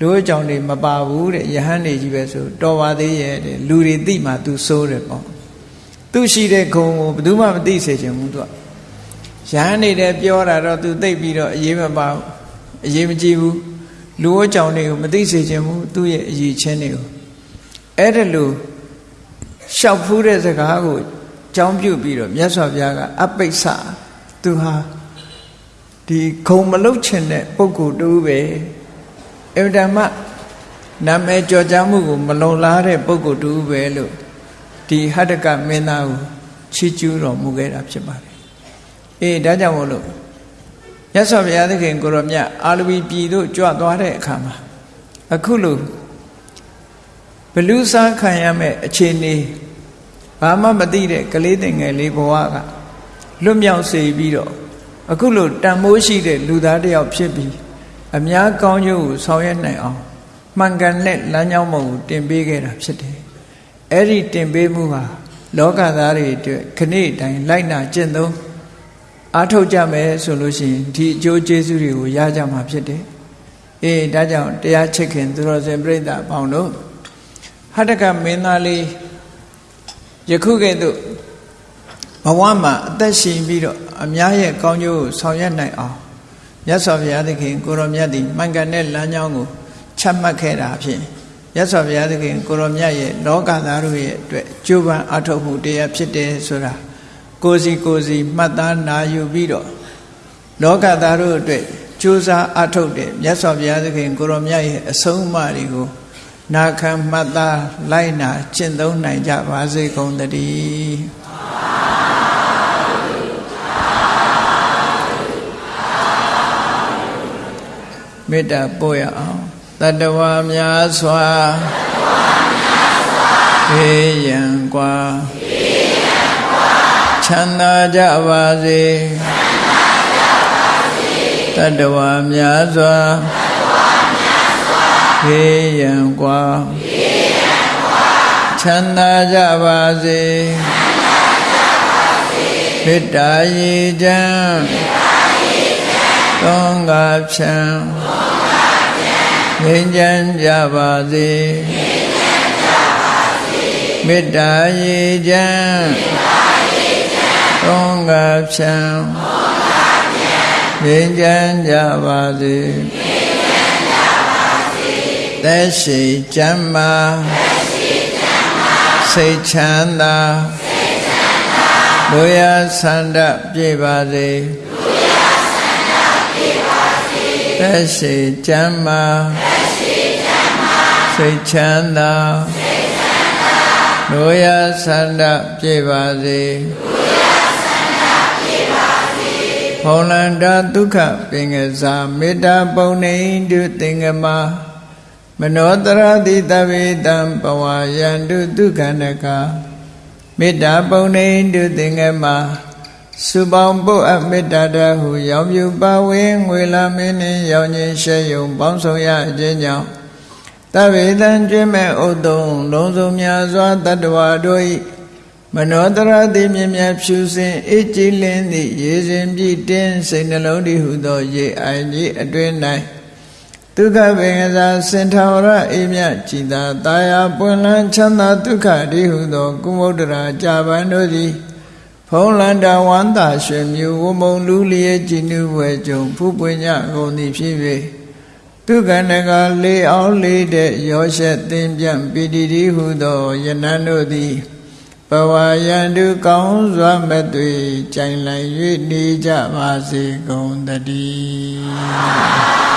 လူဝကြောင်တွေမပါဘူးတဲ့ယဟန်တွေကြီးပဲဆိုတော်ပါသေးရဲ့တဲ့လူတွေသိမှ तू စိုးတယ်ပေါ့သူရှိတဲ့ခုံကိုဘယ်သူမှမသိစေချင်ဘူးသူကရဟန်းနေတဲ့ပြောတာတော့သူသိပြီးတော့အေးမပါဘူးအေးမကြည့်ဘူးလူဝကြောင်တွေကိုမသိစေခြင်းဘူးသူ့ရဲ့အရေးချင်းတွေကိုအဲ့ဒါလို့ရှောက်ဖူးတဲ့စကားကိုကြောင်းပြုတ်ပြီးတော့မြတ်စွာဘုရားကအပိဿသူဟာဒီခုံမလုတ်ချင်တဲ့ပုဂ္ဂိုလ်တူပဲ အဗ္ဗဓမ္မနာမည်ကြော်ကြားမှုကိုမလုံလားတဲ့ပုဂ္ဂိုလ်တူပဲလို့ဒီဟတ္တကမင်းသားကိုချီးကျူးတော်မူခဲ့တာဖြစ်ပါတယ်အေးဒါကြောင့်မို့လို့ရသော်ဘုရားသခင်ကိုရောမြတ်အာလဝီပြည်သို့ကြွသွားတဲ့အခါမှာအခုလို့ဘလူးစားခံရမဲ့အခြေအနေဘာမှမသိတဲ့ကလေးတင်ငယ်လေးဘဝကလွတ်မြောက်စေပြီးတော့အခုလို့တန်မိုးရှိတဲ့လူသားတစ်ယောက်ဖြစ်ပြီး အများကောင်းကျိုးကိုဆောင်ရွက်နိုင်အောင်မှန်ကန်တဲ့လမ်းကြောင်းမကိုတင်ပေးခဲ့တာဖြစ်တယ်။အဲ့ဒီတင်ပေးမှုဟာလောကသားတွေအတွက်ခဏတိုင်းလိုက်နာကျင့်သုံးအားထုတ်ကြမယ်ဆိုလို့ရှိရင်ဒီအကျိုးကျေးဇူးတွေကိုရကြမှာဖြစ်တယ်။အေးဒါကြောင့်တရားချစ်ခင်သူတော်စင်ပြိဿအပေါင်းတို့ဟတ္တကမင်းသားလေးယခုကဲ့သို့ဘဝမှာအသက်ရှင်ပြီးတော့အများရဲ့ကောင်းကျိုးကိုဆောင်ရွက်နိုင်အောင် မြတ်စွာဘုရားသခင်ကိုရောမြတ်သည်မှန်ကန်တဲ့လမ်းကြောင်းကိုချမှတ်ခဲ့တာဖြင့်မြတ်စွာဘုရားသခင်ကိုရောမြတ်ရဲ့လောကသားတို့ရဲ့အတွက်ကြိုးပမ်းအထောက်မှုတရားဖြစ်တယ်ဆိုတာကိုစီကိုစီမှတ်သားနာယူပြီးတော့လောကသားတို့အတွက်ကြိုးစားအထောက်တဲ့မြတ်စွာဘုရားသခင်ကိုရောမြတ်ရဲ့အဆုံးအမတွေကိုနာခံမှတ်သားလိုက်နာကျင့်သုံးနိုင်ကြပါစေကုန်သတည်း မေတ္တာပို့ရအောင်တတဝါများစွာခေယံကွာချမ်းသာကြပါစေတတဝါများစွာခေယံကွာချမ်းသာကြပါစေမေတ္တာရေချမ်း သုံးကဖြံငြိမ်းချမ်းကြပါစေမေတ္တာရေချမ်းသုံးကဖြံငြိမ်းချမ်းကြပါစေသက်ရှိချမ်းမာစိတ်ချမ်းသာလူရဆန္ဒပြေပါစေ သက်ရှိချမ်းမာစိတ်ချမ်းသာလူရဆန္ဒပြေပါစေဘုံလန္တာဒုက္ခပင်ကစားမေတ္တာပုံနေတုသင်္ကမမနောတရတိတဝေတံပဝါယန္တုဒုက္ခနကမေတ္တာပုံနေတုသင်္ကမ စုပေါင်းပုအပ်မေတ္တာတဟုရောင်ပြူပါဝင်းငွေလာမင်းနှင့်ရောင်ခြင်းရှဲယုံပေါင်းဆောင်ရခြင်းကြောင့်တဝေတံကျွင်းမဲ့ဥတုံလုံးစုံများစွာတတ္တဝါတို့၏မနောတရတိမြင်မြဖြူစင်အေးကြည်လင်းသည့်ရေစဉ်ပြည့်တင်းစိတ်နှလုံးတည်ဟုသောရေအိုင်ကြီးအတွင်၌ဒုက္ခပင်ကစားစင်ထောရအေးမြကြည်သာတာယာပွင့်လန်းချမ်းသာဒုက္ခတည်ဟုသော ကုမုဒ္ဒရာကြာပန်တို့သည် ဖုံးလန္တာဝန္တာရွှေမြူဝမုံလူလျက်ကြည်နုဝဲကြုံဖူးပွင့်ညကုန်သည်ဖြစ်၍ဒုက္ခနကလေးအောင်လေးတဲ့ရောရှက်သင်ပြန့်ပိတိတိဟုသောယနန်တို့သည်ဘဝယန္တုကောင်းစွာမသွေကြိုင်လိုက်၍နေကြပါစေကုန်တည်း